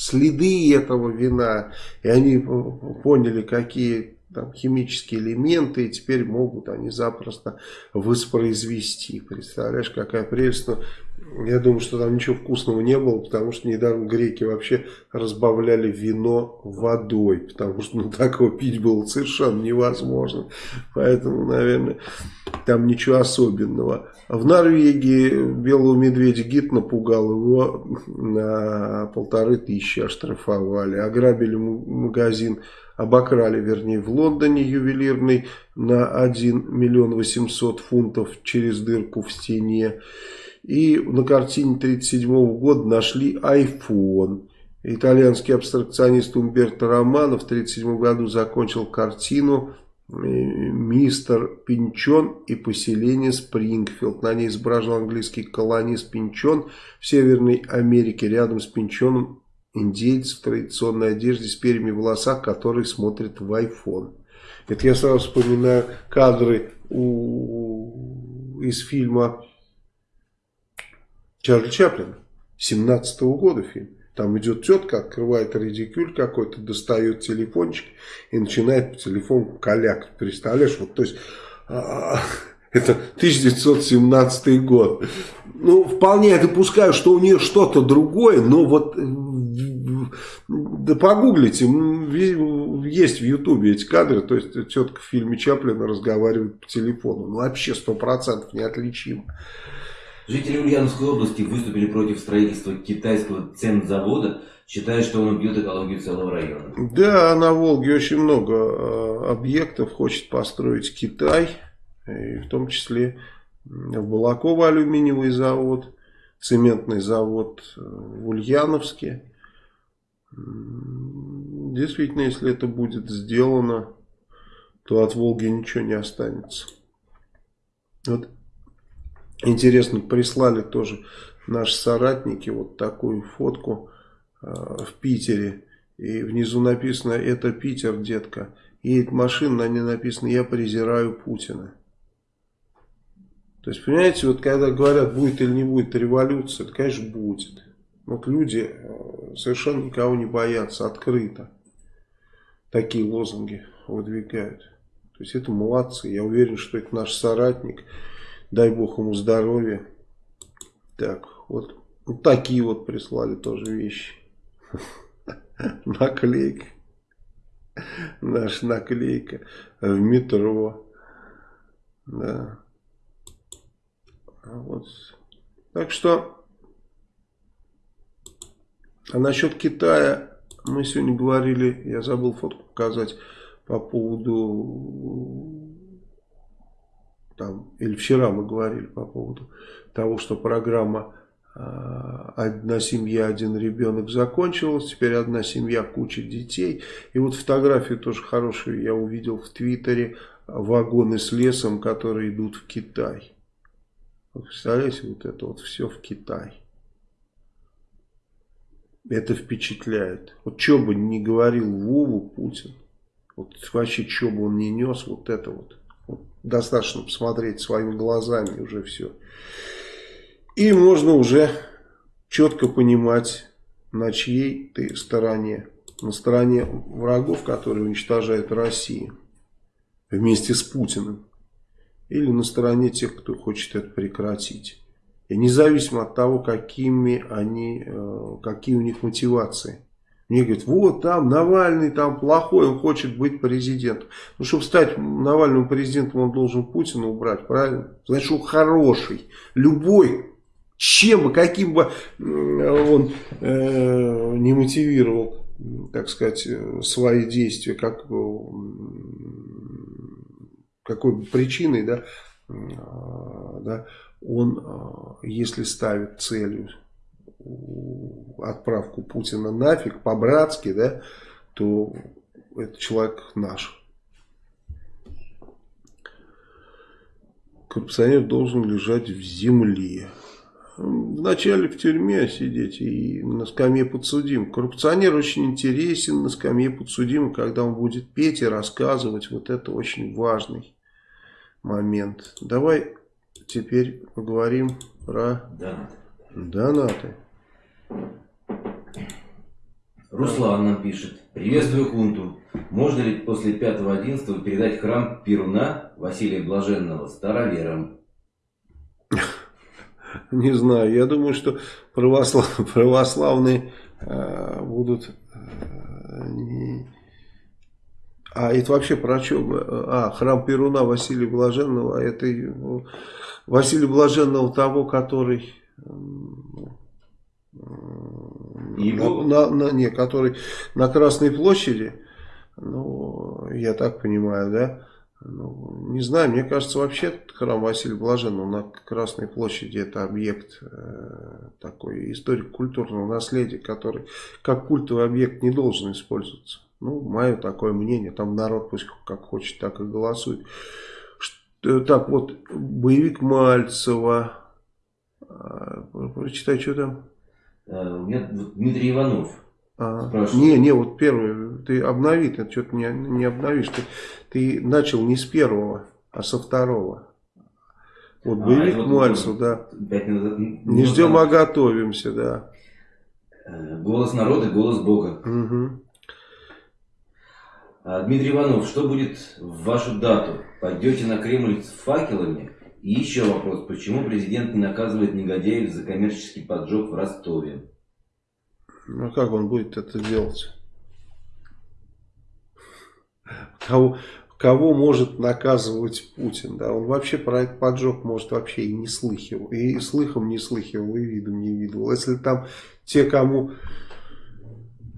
следы этого вина, и они поняли, какие там химические элементы, и теперь могут они запросто воспроизвести. Представляешь, какая прелесть. Но я думаю, что там ничего вкусного не было, потому что недавно греки вообще разбавляли вино водой, потому что ну, такого пить было совершенно невозможно. Поэтому, наверное, там ничего особенного. В Норвегии белого медведя гид напугал его на полторы тысячи оштрафовали. Ограбили магазин, обокрали, вернее, в Лондоне ювелирный на 1 миллион 800 фунтов через дырку в стене. И на картине 1937 года нашли iPhone. Итальянский абстракционист Умберто Романо в 1937 году закончил картину э, «Мистер Пинчон и поселение Спрингфилд». На ней изображен английский колонист Пинчон в Северной Америке. Рядом с Пинчоном индейец в традиционной одежде с перьями в волосах, который смотрит в iPhone. Это я сразу вспоминаю кадры у, из фильма Чарли Чаплин, 17 -го года фильм. Там идет тетка, открывает редикюль какой-то, достает телефончик и начинает по телефону каляк. Представляешь, вот то есть... А, *laughs* это 1917 год. Ну, вполне я допускаю, что у нее что-то другое, но вот да погуглите, есть в Ютубе эти кадры, то есть тетка в фильме Чаплина разговаривает по телефону. Ну, вообще сто процентов неотличимо. Жители Ульяновской области выступили против строительства китайского цемзавода, считая, что он убьет экологию целого района. Да, на Волге очень много э, объектов хочет построить Китай, и в том числе в Балаково алюминиевый завод, цементный завод э, в Ульяновске. Действительно, если это будет сделано, то от Волги ничего не останется. Вот Интересно, прислали тоже наши соратники вот такую фотку э, в Питере. И внизу написано, это Питер, детка. Едет машина, на ней написано, я презираю Путина. То есть, понимаете, вот когда говорят, будет или не будет революция, это, конечно, будет. Вот люди э, совершенно никого не боятся, открыто. Такие лозунги выдвигают. То есть, это молодцы. Я уверен, что это наш соратник. Дай бог ему здоровья. Так, вот, вот такие вот прислали тоже вещи. *laughs* Наклейка. Наша наклейка в метро. Да. Вот. Так что, а насчет Китая мы сегодня говорили, я забыл фотку показать по поводу там, или вчера мы говорили по поводу того, что программа а, «Одна семья, один ребенок» закончилась, теперь одна семья, куча детей. И вот фотографию тоже хорошую я увидел в Твиттере, вагоны с лесом, которые идут в Китай. Вот представляете, вот это вот все в Китай. Это впечатляет. Вот что бы ни говорил Вову Путин, вот вообще что бы он ни нес, вот это вот Достаточно посмотреть своими глазами уже все. И можно уже четко понимать, на чьей ты стороне. На стороне врагов, которые уничтожают Россию вместе с Путиным. Или на стороне тех, кто хочет это прекратить. И независимо от того, какими они, э, какие у них мотивации. Мне говорят, вот там Навальный там плохой, он хочет быть президентом. Ну, чтобы стать Навальным президентом, он должен Путина убрать, правильно? Значит, он хороший. Любой, чем бы, каким бы он э, не мотивировал, так сказать, свои действия, как, какой бы причиной, да, да, он, если ставит целью отправку Путина нафиг, по-братски, да, то этот человек наш. Коррупционер должен лежать в земле. Вначале в тюрьме сидеть и на скамье подсудим. Коррупционер очень интересен на скамье подсудим, когда он будет петь и рассказывать. Вот это очень важный момент. Давай теперь поговорим про донаты. донаты. Руслан нам пишет. Приветствую хунту. Можно ли после 5.11 передать храм Перуна Василия Блаженного староверам? *laughs* Не знаю. Я думаю, что православ... православные э, будут... Э, не... А это вообще про что? А, храм Перуна Василия Блаженного. Это Василия Блаженного того, который его? На, на, не, который на Красной площади, ну, я так понимаю, да, ну, не знаю, мне кажется, вообще храм Василия Блаженного на Красной площади это объект э, такой историко-культурного наследия, который как культовый объект не должен использоваться. Ну, мое такое мнение, там народ пусть как хочет, так и голосует. Что, так вот, боевик Мальцева, э, прочитай, что там. Э, у меня Дмитрий Иванов а, не, не, вот первый, ты обнови, ты что-то не, не обновишь. Ты, ты начал не с первого, а со второго. Вот а, боевик вот Мальцев, да. Не, не ждем, а готовимся, да. Э, голос народа, голос Бога. Угу. Дмитрий Иванов, что будет в вашу дату? Пойдете на Кремль с факелами? И еще вопрос, почему президент не наказывает негодяев за коммерческий поджог в Ростове? Ну как он будет это делать? Кого, кого может наказывать Путин? Да? Он вообще про этот поджог может вообще и не слыхивал. И слыхом не слыхивал, и видом не видел. Если там те, кому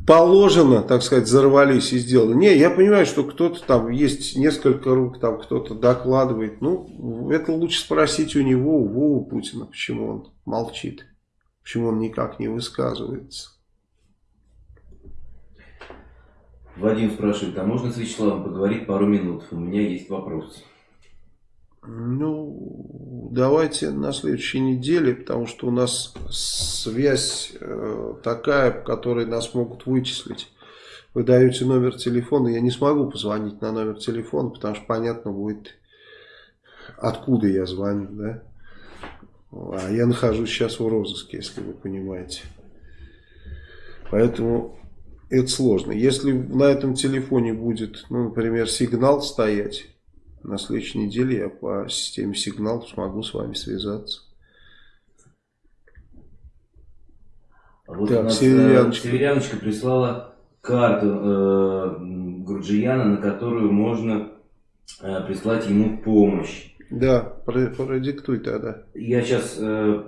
положено, так сказать, взорвались и сделали. Не, я понимаю, что кто-то там, есть несколько рук, там кто-то докладывает. Ну, это лучше спросить у него, у Вовы Путина, почему он молчит, почему он никак не высказывается. Вадим спрашивает, а можно с Вячеславом поговорить пару минут? У меня есть вопрос. Ну, давайте на следующей неделе, потому что у нас связь э, такая, по которой нас могут вычислить. Вы даете номер телефона, я не смогу позвонить на номер телефона, потому что понятно будет, откуда я звоню, да. А я нахожусь сейчас в розыске, если вы понимаете. Поэтому это сложно. Если на этом телефоне будет, ну, например, сигнал стоять, на следующей неделе я по системе сигнал смогу с вами связаться. А вот так, нас э, Северяночка. Северяночка прислала карту э, Гурджияна, на которую можно э, прислать ему помощь. Да, продиктуй тогда. Я сейчас э,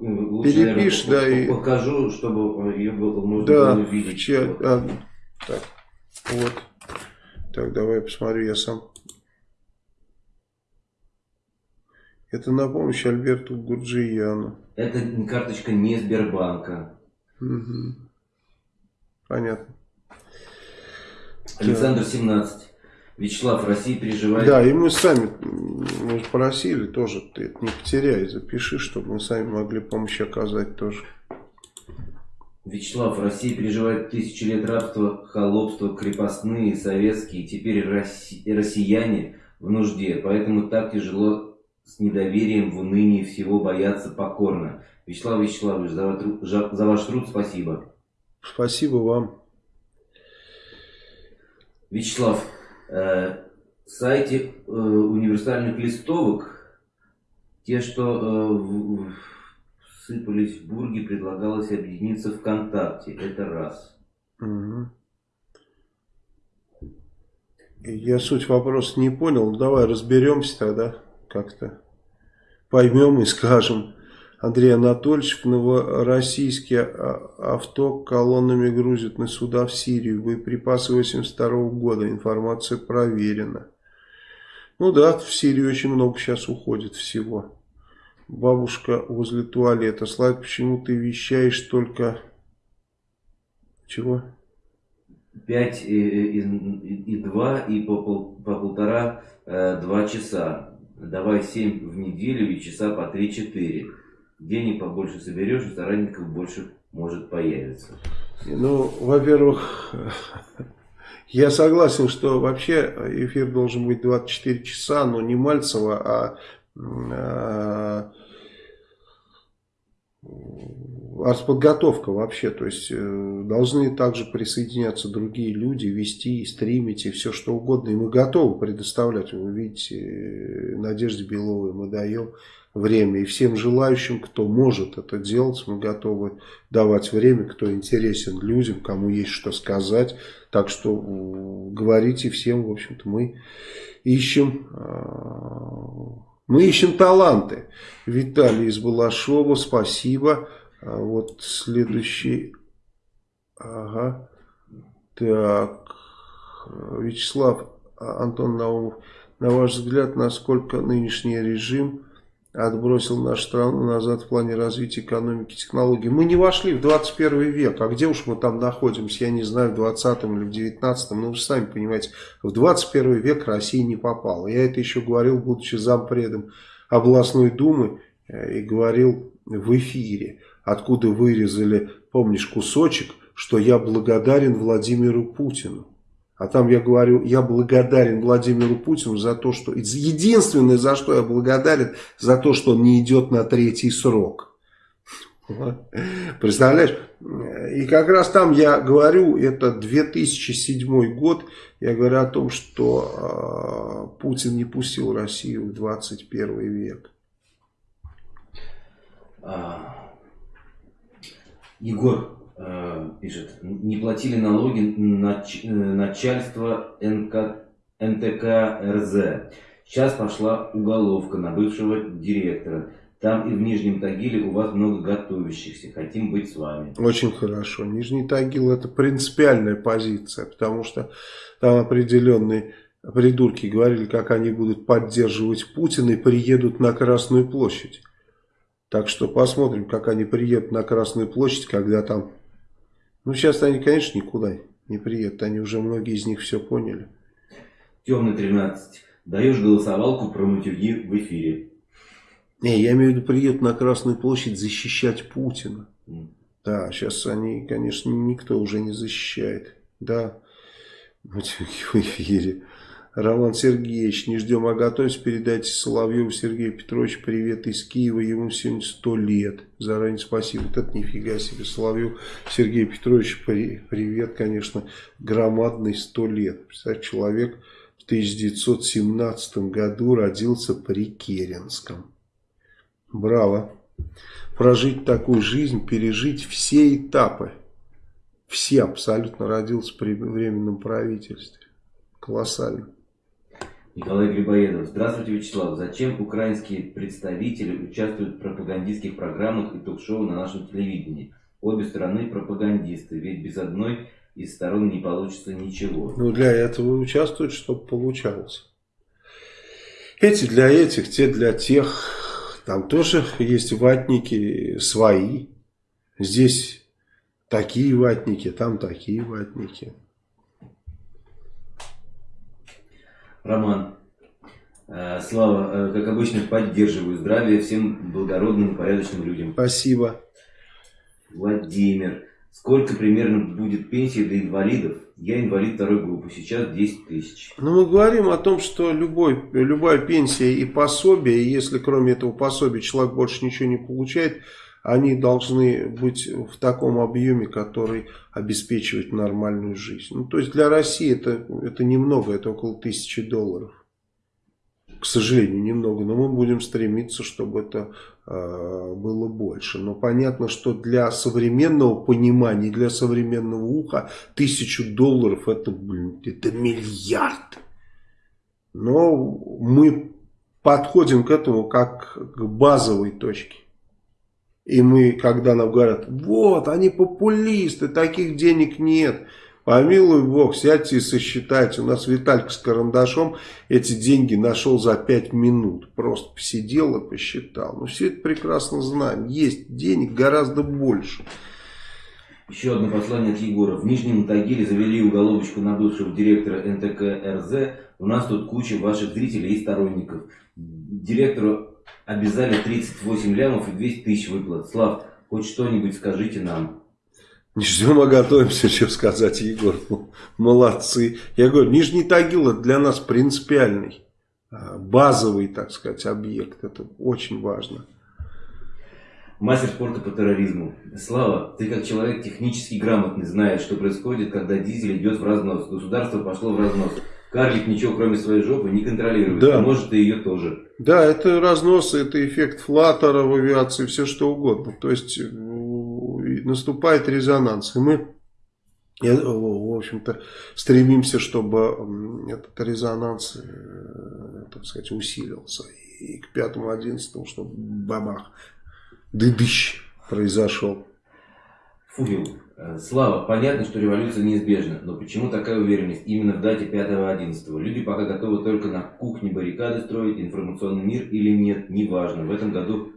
лучше, Перепишь, наверное, да, покажу, чтобы ее было, можно да, было увидеть. Чья, вот. а, так, вот. Так, давай я посмотрю, я сам Это на помощь Альберту Гурджияну. Это карточка не Сбербанка. Угу. Понятно. Александр 17. Вячеслав, Россия переживает... Да, и мы сами, мы же просили тоже, ты это не потеряй, запиши, чтобы мы сами могли помощь оказать тоже. Вячеслав, Россия переживает тысячи лет рабства, холопства, крепостные, советские, теперь россияне в нужде, поэтому так тяжело с недоверием, в унынии всего боятся покорно. Вячеслав Вячеславович, за, за ваш труд спасибо. Спасибо вам. Вячеслав, э, сайте э, универсальных листовок, те, что э, сыпались в Бурге, предлагалось объединиться ВКонтакте. Это раз. Угу. Я суть вопроса не понял. Ну, давай разберемся тогда как-то. Поймем и скажем. Андрей Анатольевич в Новороссийске а, авто колоннами грузит на суда в Сирию. Боеприпасы 82 -го года. Информация проверена. Ну да, в Сирию очень много сейчас уходит всего. Бабушка возле туалета. Слайд, почему ты вещаешь только... Чего? 5 и, и, и 2 и по, пол, по полтора э, 2 часа. Давай 7 в неделю и часа по 3-4. Денег побольше соберешь, и соратников больше может появиться. Ну, во-первых, я согласен, что вообще эфир должен быть 24 часа, но не Мальцева, а, а артподготовка вообще, то есть э, должны также присоединяться другие люди, вести, стримить и все что угодно, и мы готовы предоставлять, вы видите, э, Надежде Беловой мы даем время, и всем желающим, кто может это делать, мы готовы давать время, кто интересен людям, кому есть что сказать, так что говорите всем, в общем-то, мы ищем а, мы ищем таланты. Виталий из Балашова, спасибо. А вот следующий. Ага. Так. Вячеслав Антон Наумов. На ваш взгляд, насколько нынешний режим отбросил нашу страну назад в плане развития экономики, технологий. Мы не вошли в 21 век, а где уж мы там находимся, я не знаю, в 20 или в 19, ну вы сами понимаете, в 21 век Россия не попала. Я это еще говорил, будучи зампредом областной думы, э, и говорил в эфире, откуда вырезали, помнишь, кусочек, что я благодарен Владимиру Путину. А там я говорю, я благодарен Владимиру Путину за то, что... Единственное, за что я благодарен, за то, что он не идет на третий срок. Представляешь? И как раз там я говорю, это 2007 год, я говорю о том, что э, Путин не пустил Россию в 21 век. А, Егор, Э, пишет, не платили налоги нач, э, начальство НК, НТК РЗ. Сейчас пошла уголовка на бывшего директора. Там и в Нижнем Тагиле у вас много готовящихся. Хотим быть с вами. Очень хорошо. Нижний Тагил это принципиальная позиция, потому что там определенные придурки говорили, как они будут поддерживать Путина и приедут на Красную площадь. Так что посмотрим, как они приедут на Красную площадь, когда там ну, сейчас они, конечно, никуда не приедут. Они уже, многие из них все поняли. Темный 13. Даешь голосовалку про матюги в эфире. Не, я имею в виду, приедут на Красную площадь защищать Путина. Mm. Да, сейчас они, конечно, никто уже не защищает. Да, матюги в эфире. Роман Сергеевич, не ждем, а готовьтесь, передайте Соловьеву Сергею Петровичу привет из Киева, ему сегодня сто лет. Заранее спасибо. Вот это нифига себе. Соловьев Сергей Петрович, привет, конечно, громадный сто лет. Представляете, человек в 1917 году родился при Керенском. Браво. Прожить такую жизнь, пережить все этапы. Все абсолютно родился при временном правительстве. Колоссально. Николай Грибоедов. Здравствуйте, Вячеслав. Зачем украинские представители участвуют в пропагандистских программах и ток-шоу на нашем телевидении? Обе стороны пропагандисты, ведь без одной из сторон не получится ничего. Ну, для этого участвуют, чтобы получалось. Эти для этих, те для тех. Там тоже есть ватники свои. Здесь такие ватники, там такие ватники. Роман. Э, Слава, э, как обычно, поддерживаю здравие всем благородным и порядочным людям. Спасибо. Владимир. Сколько примерно будет пенсии для инвалидов? Я инвалид второй группы, сейчас 10 тысяч. Ну, мы говорим о том, что любой, любая пенсия и пособие, если кроме этого пособия человек больше ничего не получает, они должны быть в таком объеме, который обеспечивает нормальную жизнь. Ну, то есть для России это, это немного, это около тысячи долларов. к сожалению, немного, но мы будем стремиться, чтобы это э, было больше. Но понятно, что для современного понимания, для современного уха тысячу долларов это, блин, это миллиард. Но мы подходим к этому как к базовой точке. И мы, когда нам говорят, вот, они популисты, таких денег нет. Помилуй Бог, сядьте и сосчитайте. У нас Виталька с карандашом эти деньги нашел за 5 минут. Просто посидел и посчитал. Ну, все это прекрасно знаем. Есть денег гораздо больше. Еще одно послание от Егора. В Нижнем Тагиле завели уголовочку на бывшего директора НТК РЗ. У нас тут куча ваших зрителей и сторонников. Директору обязали 38 лямов и 200 тысяч выплат. Слав, хоть что-нибудь скажите нам. Не ждем, а готовимся, что сказать, Егор. Молодцы. Я говорю, Нижний Тагил это для нас принципиальный, а, базовый, так сказать, объект. Это очень важно. Мастер спорта по терроризму. Слава, ты как человек технически грамотный знаешь, что происходит, когда дизель идет в разнос. Государство пошло в разнос. Карлик ничего кроме своей жопы не контролирует, да. может и ее тоже. Да, это разнос, это эффект флаттера в авиации, все что угодно. То есть наступает резонанс. И мы, в общем-то, стремимся, чтобы этот резонанс, э, так сказать, усилился. И к пятому-одиннадцатому, чтобы бабах, дыдыщ произошел. Фугил. Э, Слава, понятно, что революция неизбежна, но почему такая уверенность именно в дате 5-11? Люди пока готовы только на кухне баррикады строить, информационный мир или нет, неважно. В этом году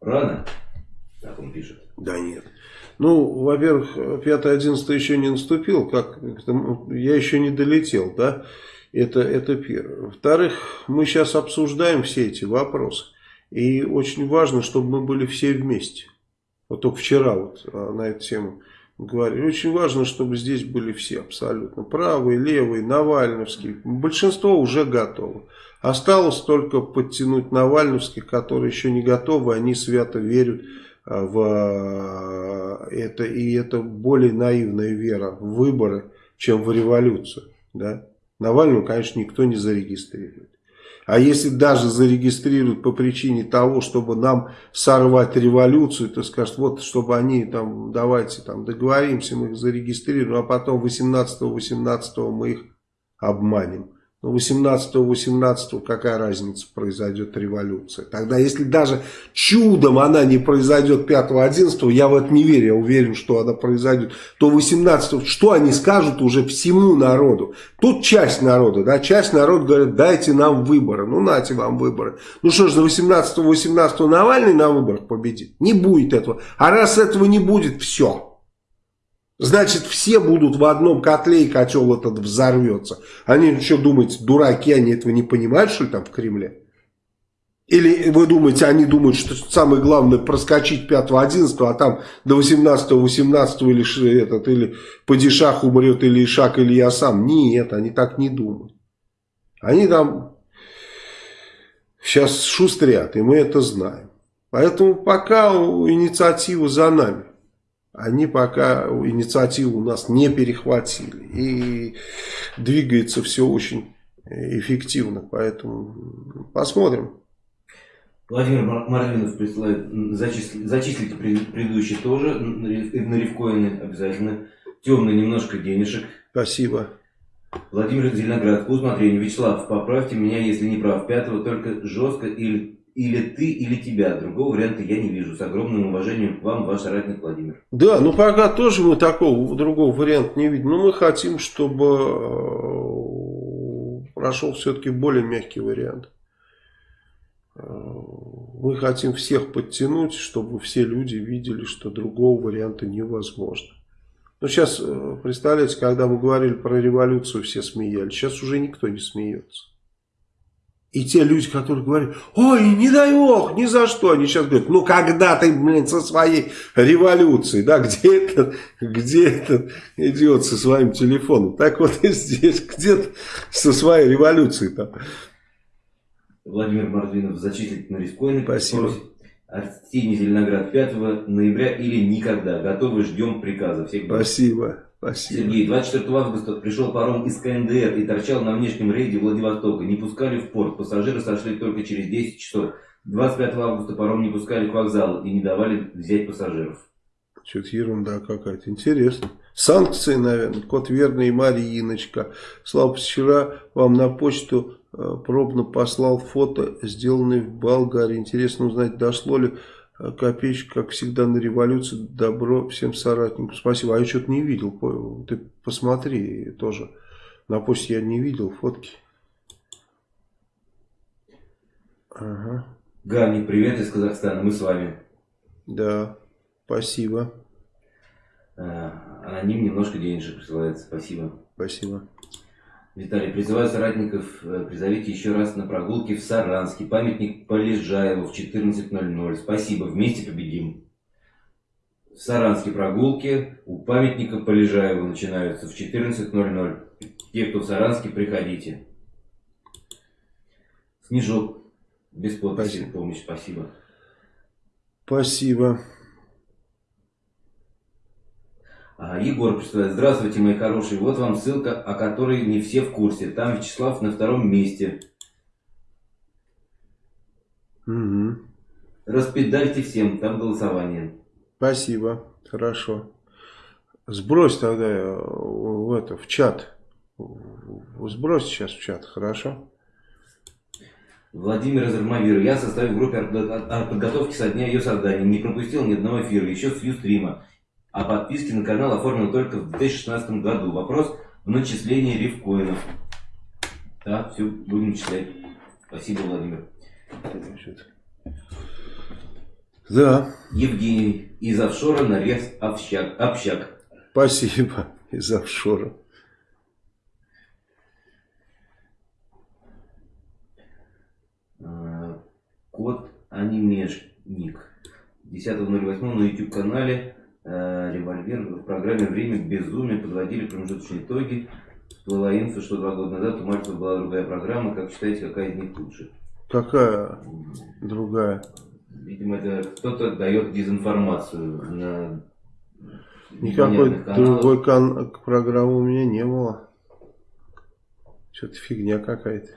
рано, так он пишет. Да нет. Ну, во-первых, 5-11 еще не наступил, как я еще не долетел, да, это, это первое. Во-вторых, мы сейчас обсуждаем все эти вопросы, и очень важно, чтобы мы были все вместе. Вот только вчера вот а, на эту тему говорили. Очень важно, чтобы здесь были все абсолютно. Правые, левые, Навальновские. Большинство уже готовы. Осталось только подтянуть Навальновских, которые еще не готовы. Они свято верят в это, и это более наивная вера в выборы, чем в революцию. Да? Навального, конечно, никто не зарегистрирует. А если даже зарегистрируют по причине того, чтобы нам сорвать революцию, то скажут, вот, чтобы они там, давайте там договоримся, мы их зарегистрируем, а потом 18-18 мы их обманем. 18-18 какая разница произойдет революция. Тогда если даже чудом она не произойдет 5-11, я в это не верю, я уверен, что она произойдет, то 18 что они скажут уже всему народу? Тут часть народа, да, часть народа говорит, дайте нам выборы. Ну, нате вам выборы. Ну что ж, за 18-18 Навальный на выборах победит? Не будет этого. А раз этого не будет, все. Значит, все будут в одном котле, и котел этот взорвется. Они что думаете, дураки, они этого не понимают, что ли, там в Кремле? Или вы думаете, они думают, что самое главное проскочить 5-11, а там до 18-18 или, этот, или Падишах умрет, или Ишак, или я сам. Нет, они так не думают. Они там сейчас шустрят, и мы это знаем. Поэтому пока инициатива за нами они пока инициативу у нас не перехватили. И двигается все очень эффективно. Поэтому посмотрим. Владимир Марвинов присылает, зачислите, зачислите предыдущий тоже, на рифкоины обязательно. Темный немножко денежек. Спасибо. Владимир Зеленоград, по усмотрению. Вячеслав, поправьте меня, если не прав. Пятого только жестко или или ты, или тебя. Другого варианта я не вижу. С огромным уважением к вам, ваш соратник Владимир. Да, ну пока тоже мы такого, другого варианта не видим. Но мы хотим, чтобы э, прошел все-таки более мягкий вариант. Э, мы хотим всех подтянуть, чтобы все люди видели, что другого варианта невозможно. Ну, сейчас, э, представляете, когда мы говорили про революцию, все смеялись. Сейчас уже никто не смеется. И те люди, которые говорят, ой, не дай бог, ни за что, они сейчас говорят, ну когда ты, блин, со своей революцией, да, где этот, где этот идиот со своим телефоном? Так вот и здесь, где-то со своей революцией там. Владимир Мордвинов зачислить на рискоины. Спасибо. Арсений Зеленоград 5 ноября или никогда. Готовы, ждем приказа. Всех Спасибо. Спасибо. Сергей, 24 августа пришел паром из КНДР и торчал на внешнем рейде Владивостока. Не пускали в порт, пассажиры сошли только через 10 часов. 25 августа паром не пускали к вокзалу и не давали взять пассажиров. Что-то ерунда какая-то. Интересно. Санкции, наверное. Кот верный Мариночка. Слава, вчера вам на почту э, пробно послал фото, сделанное в Болгарии. Интересно узнать, дошло ли копеечка, как всегда, на революцию. Добро всем соратникам. Спасибо. А я что-то не видел. Ты посмотри тоже. На почте я не видел фотки. Ага. Гани, привет из Казахстана. Мы с вами. Да. Спасибо. Э, аноним немножко денежек присылает. Спасибо. Спасибо. Виталий, призываю соратников, э, призовите еще раз на прогулки в Саранске. Памятник Полежаеву в 14.00. Спасибо, вместе победим. В Саранске прогулки у памятника Полежаеву начинаются в 14.00. Те, кто в Саранске, приходите. Снежок, без подписи, спасибо. помощь, спасибо. Спасибо. А, Егор представляет. Здравствуйте, мои хорошие. Вот вам ссылка, о которой не все в курсе. Там Вячеслав на втором месте. Угу. Распедальте всем, там голосование. Спасибо, хорошо. Сбрось тогда э, в это в чат. Сбрось сейчас в чат, хорошо? Владимир Азармавир. Я составил в группе подготовки со дня ее создания. Не пропустил ни одного эфира, еще с Юстрима а подписки на канал оформил только в 2016 году. Вопрос в начислении рифкоинов. Да, все, будем читать. Спасибо, Владимир. Да. Евгений, из офшора нарез общак. общак. Спасибо, из офшора. Код анимешник. 10.08 на YouTube канале револьвер в программе «Время безумия» подводили промежуточные итоги. Всплыла инфа, что два года назад у Мальцева была другая программа. Как считаете, какая из них лучше? Какая другая? Видимо, это кто-то дает дезинформацию на Никакой другой кан программы у меня не было. Что-то фигня какая-то.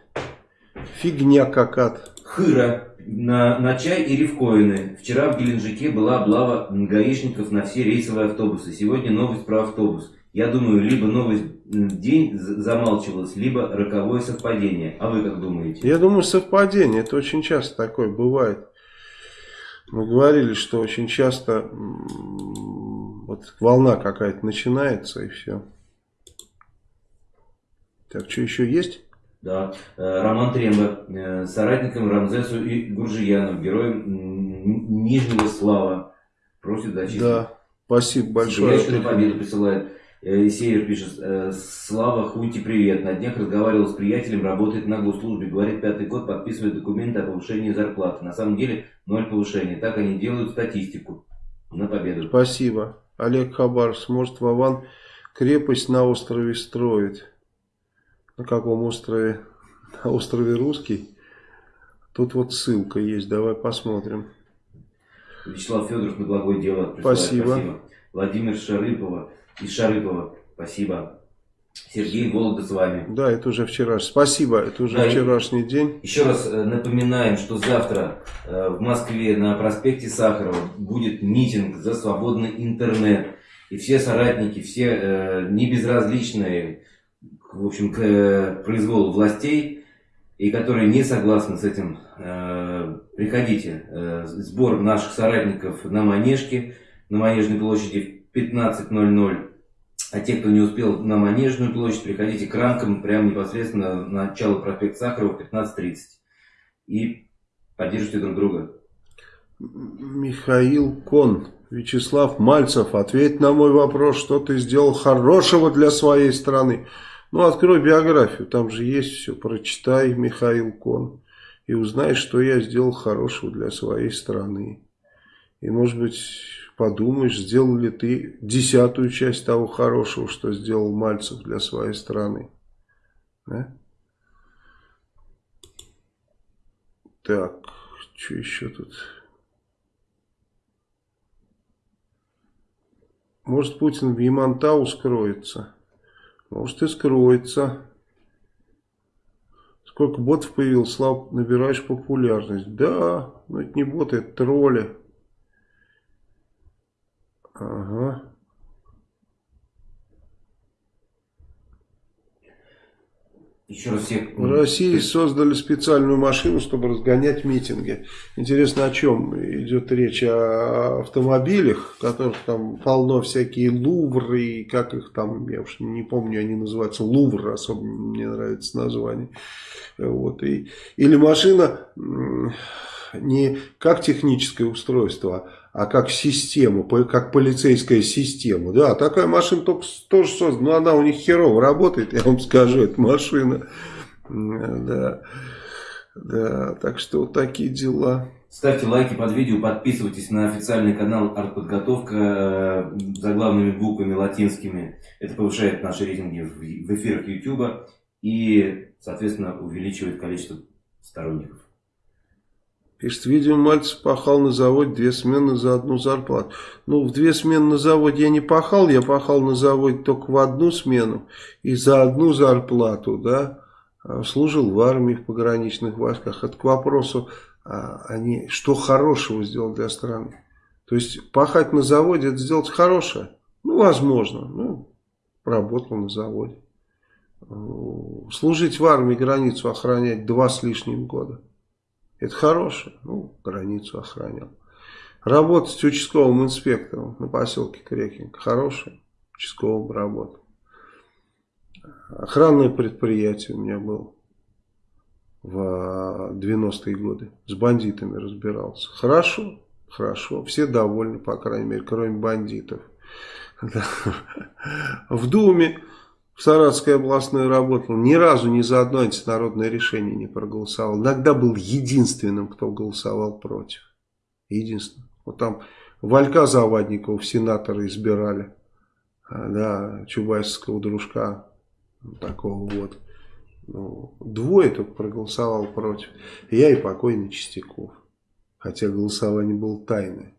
Фигня какая-то. Хыра на, на чай и рифкоины. Вчера в Геленджике была облава гаишников на все рейсовые автобусы. Сегодня новость про автобус. Я думаю, либо новость день замалчивалась, либо роковое совпадение. А вы как думаете? Я думаю, совпадение. Это очень часто такое бывает. Мы говорили, что очень часто вот волна какая-то начинается и все. Так, что еще есть? Да. Э, Роман Тремба, э, соратником Рамзесу и Гуржияну, героем Нижнего Слава, просит зачислить. Да, спасибо большое. На победу присылает. Э, Север пишет, Слава, Хунти, привет. На днях разговаривал с приятелем, работает на госслужбе, говорит, пятый год подписывает документы о повышении зарплаты. На самом деле, ноль повышения. Так они делают статистику. На победу. Спасибо. Олег Хабар, может, Вован крепость на острове строит. На каком острове? *laughs* На острове Русский. Тут вот ссылка есть, давай посмотрим. Вячеслав Федоров на благое дело. Спасибо. спасибо. Владимир Шарыпова из Шарыпова. Спасибо. Сергей Волга с вами. Да, это уже вчера. Спасибо, это уже да, вчерашний день. Еще раз э, напоминаем, что завтра э, в Москве на проспекте Сахарова будет митинг за свободный интернет. И все соратники, все э, небезразличные в общем, к э, произволу властей, и которые не согласны с этим, э, приходите. Э, сбор наших соратников на Манежке, на Манежной площади в 15.00. А те, кто не успел на Манежную площадь, приходите к ранкам прямо непосредственно на начало проспекта Сахарова в 15.30. И поддержите друг друга. Михаил Кон. Вячеслав Мальцев, ответь на мой вопрос, что ты сделал хорошего для своей страны. Ну, открой биографию, там же есть все. Прочитай Михаил Кон и узнай, что я сделал хорошего для своей страны. И, может быть, подумаешь, сделал ли ты десятую часть того хорошего, что сделал Мальцев для своей страны. Да? Так, что еще тут? Может Путин в Ямантау скроется. Может и скроется. Сколько ботов появилось, Слав, набираешь популярность. Да, но это не боты, это тролли. Ага. Еще раз всех... В России создали специальную машину, чтобы разгонять митинги. Интересно, о чем идет речь? О автомобилях, которых там полно всякие лувры, и как их там, я уж не помню, они называются лувр, особо мне нравится название. Вот, и, или машина не как техническое устройство, а как систему, как полицейская система. Да, такая машина только тоже создана, но она у них херово работает, *laughs* я вам скажу, эта машина. Да, да, так что вот такие дела. Ставьте лайки под видео, подписывайтесь на официальный канал «Артподготовка» э, заглавными буквами латинскими. Это повышает наши рейтинги в эфирах YouTube и, соответственно, увеличивает количество сторонников. Пишет, видимо, Мальцев пахал на заводе две смены за одну зарплату. Ну, в две смены на заводе я не пахал, я пахал на заводе только в одну смену и за одну зарплату, да. А, служил в армии, в пограничных войсках. Это к вопросу, а, они, что хорошего сделал для страны. То есть, пахать на заводе, это сделать хорошее? Ну, возможно. Ну, работал на заводе. Служить в армии, границу охранять два с лишним года. Это хорошее. Ну, границу охранял. Работать участковым инспектором на поселке Крекинг. Хорошее. Участковым работал. Охранное предприятие у меня было в 90-е годы. С бандитами разбирался. Хорошо, хорошо. Все довольны, по крайней мере, кроме бандитов. *laughs* В Думе в Саратовской областной работал, ни разу ни за одно антинародное решение не проголосовал. Иногда был единственным, кто голосовал против. Единственным. Вот там Валька Завадникова в сенаторы избирали. А, да, чубайского дружка. Такого вот. Ну, двое только проголосовал против. Я и покойный Чистяков. Хотя голосование было тайное.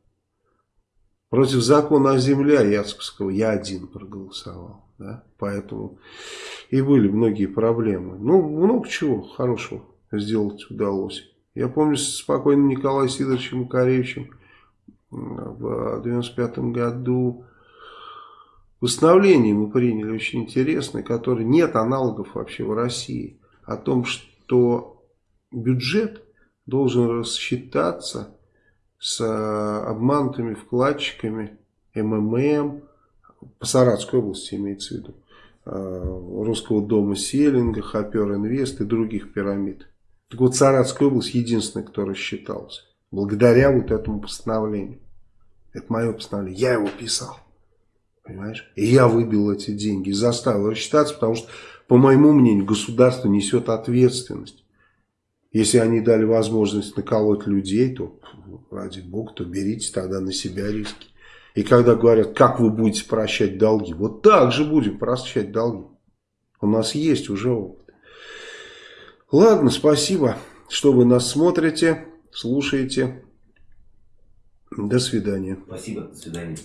Против закона о земле Яцковского я один проголосовал. Да? Поэтому и были многие проблемы. Ну, много чего хорошего сделать удалось. Я помню с спокойным Сидоровичем Макаревичем в 95 году постановление мы приняли очень интересное, которое нет аналогов вообще в России. О том, что бюджет должен рассчитаться с обманутыми вкладчиками МММ, по Саратской области имеется в виду, а, Русского дома Селинга, Хопер Инвест и других пирамид. Так вот, Саратская область единственная, кто рассчитался. Благодаря вот этому постановлению. Это мое постановление. Я его писал. Понимаешь? И я выбил эти деньги. Заставил рассчитаться, потому что, по моему мнению, государство несет ответственность. Если они дали возможность наколоть людей, то, ради бога, то берите тогда на себя риски. И когда говорят, как вы будете прощать долги, вот так же будем прощать долги. У нас есть уже опыт. Ладно, спасибо, что вы нас смотрите, слушаете. До свидания. Спасибо, до свидания.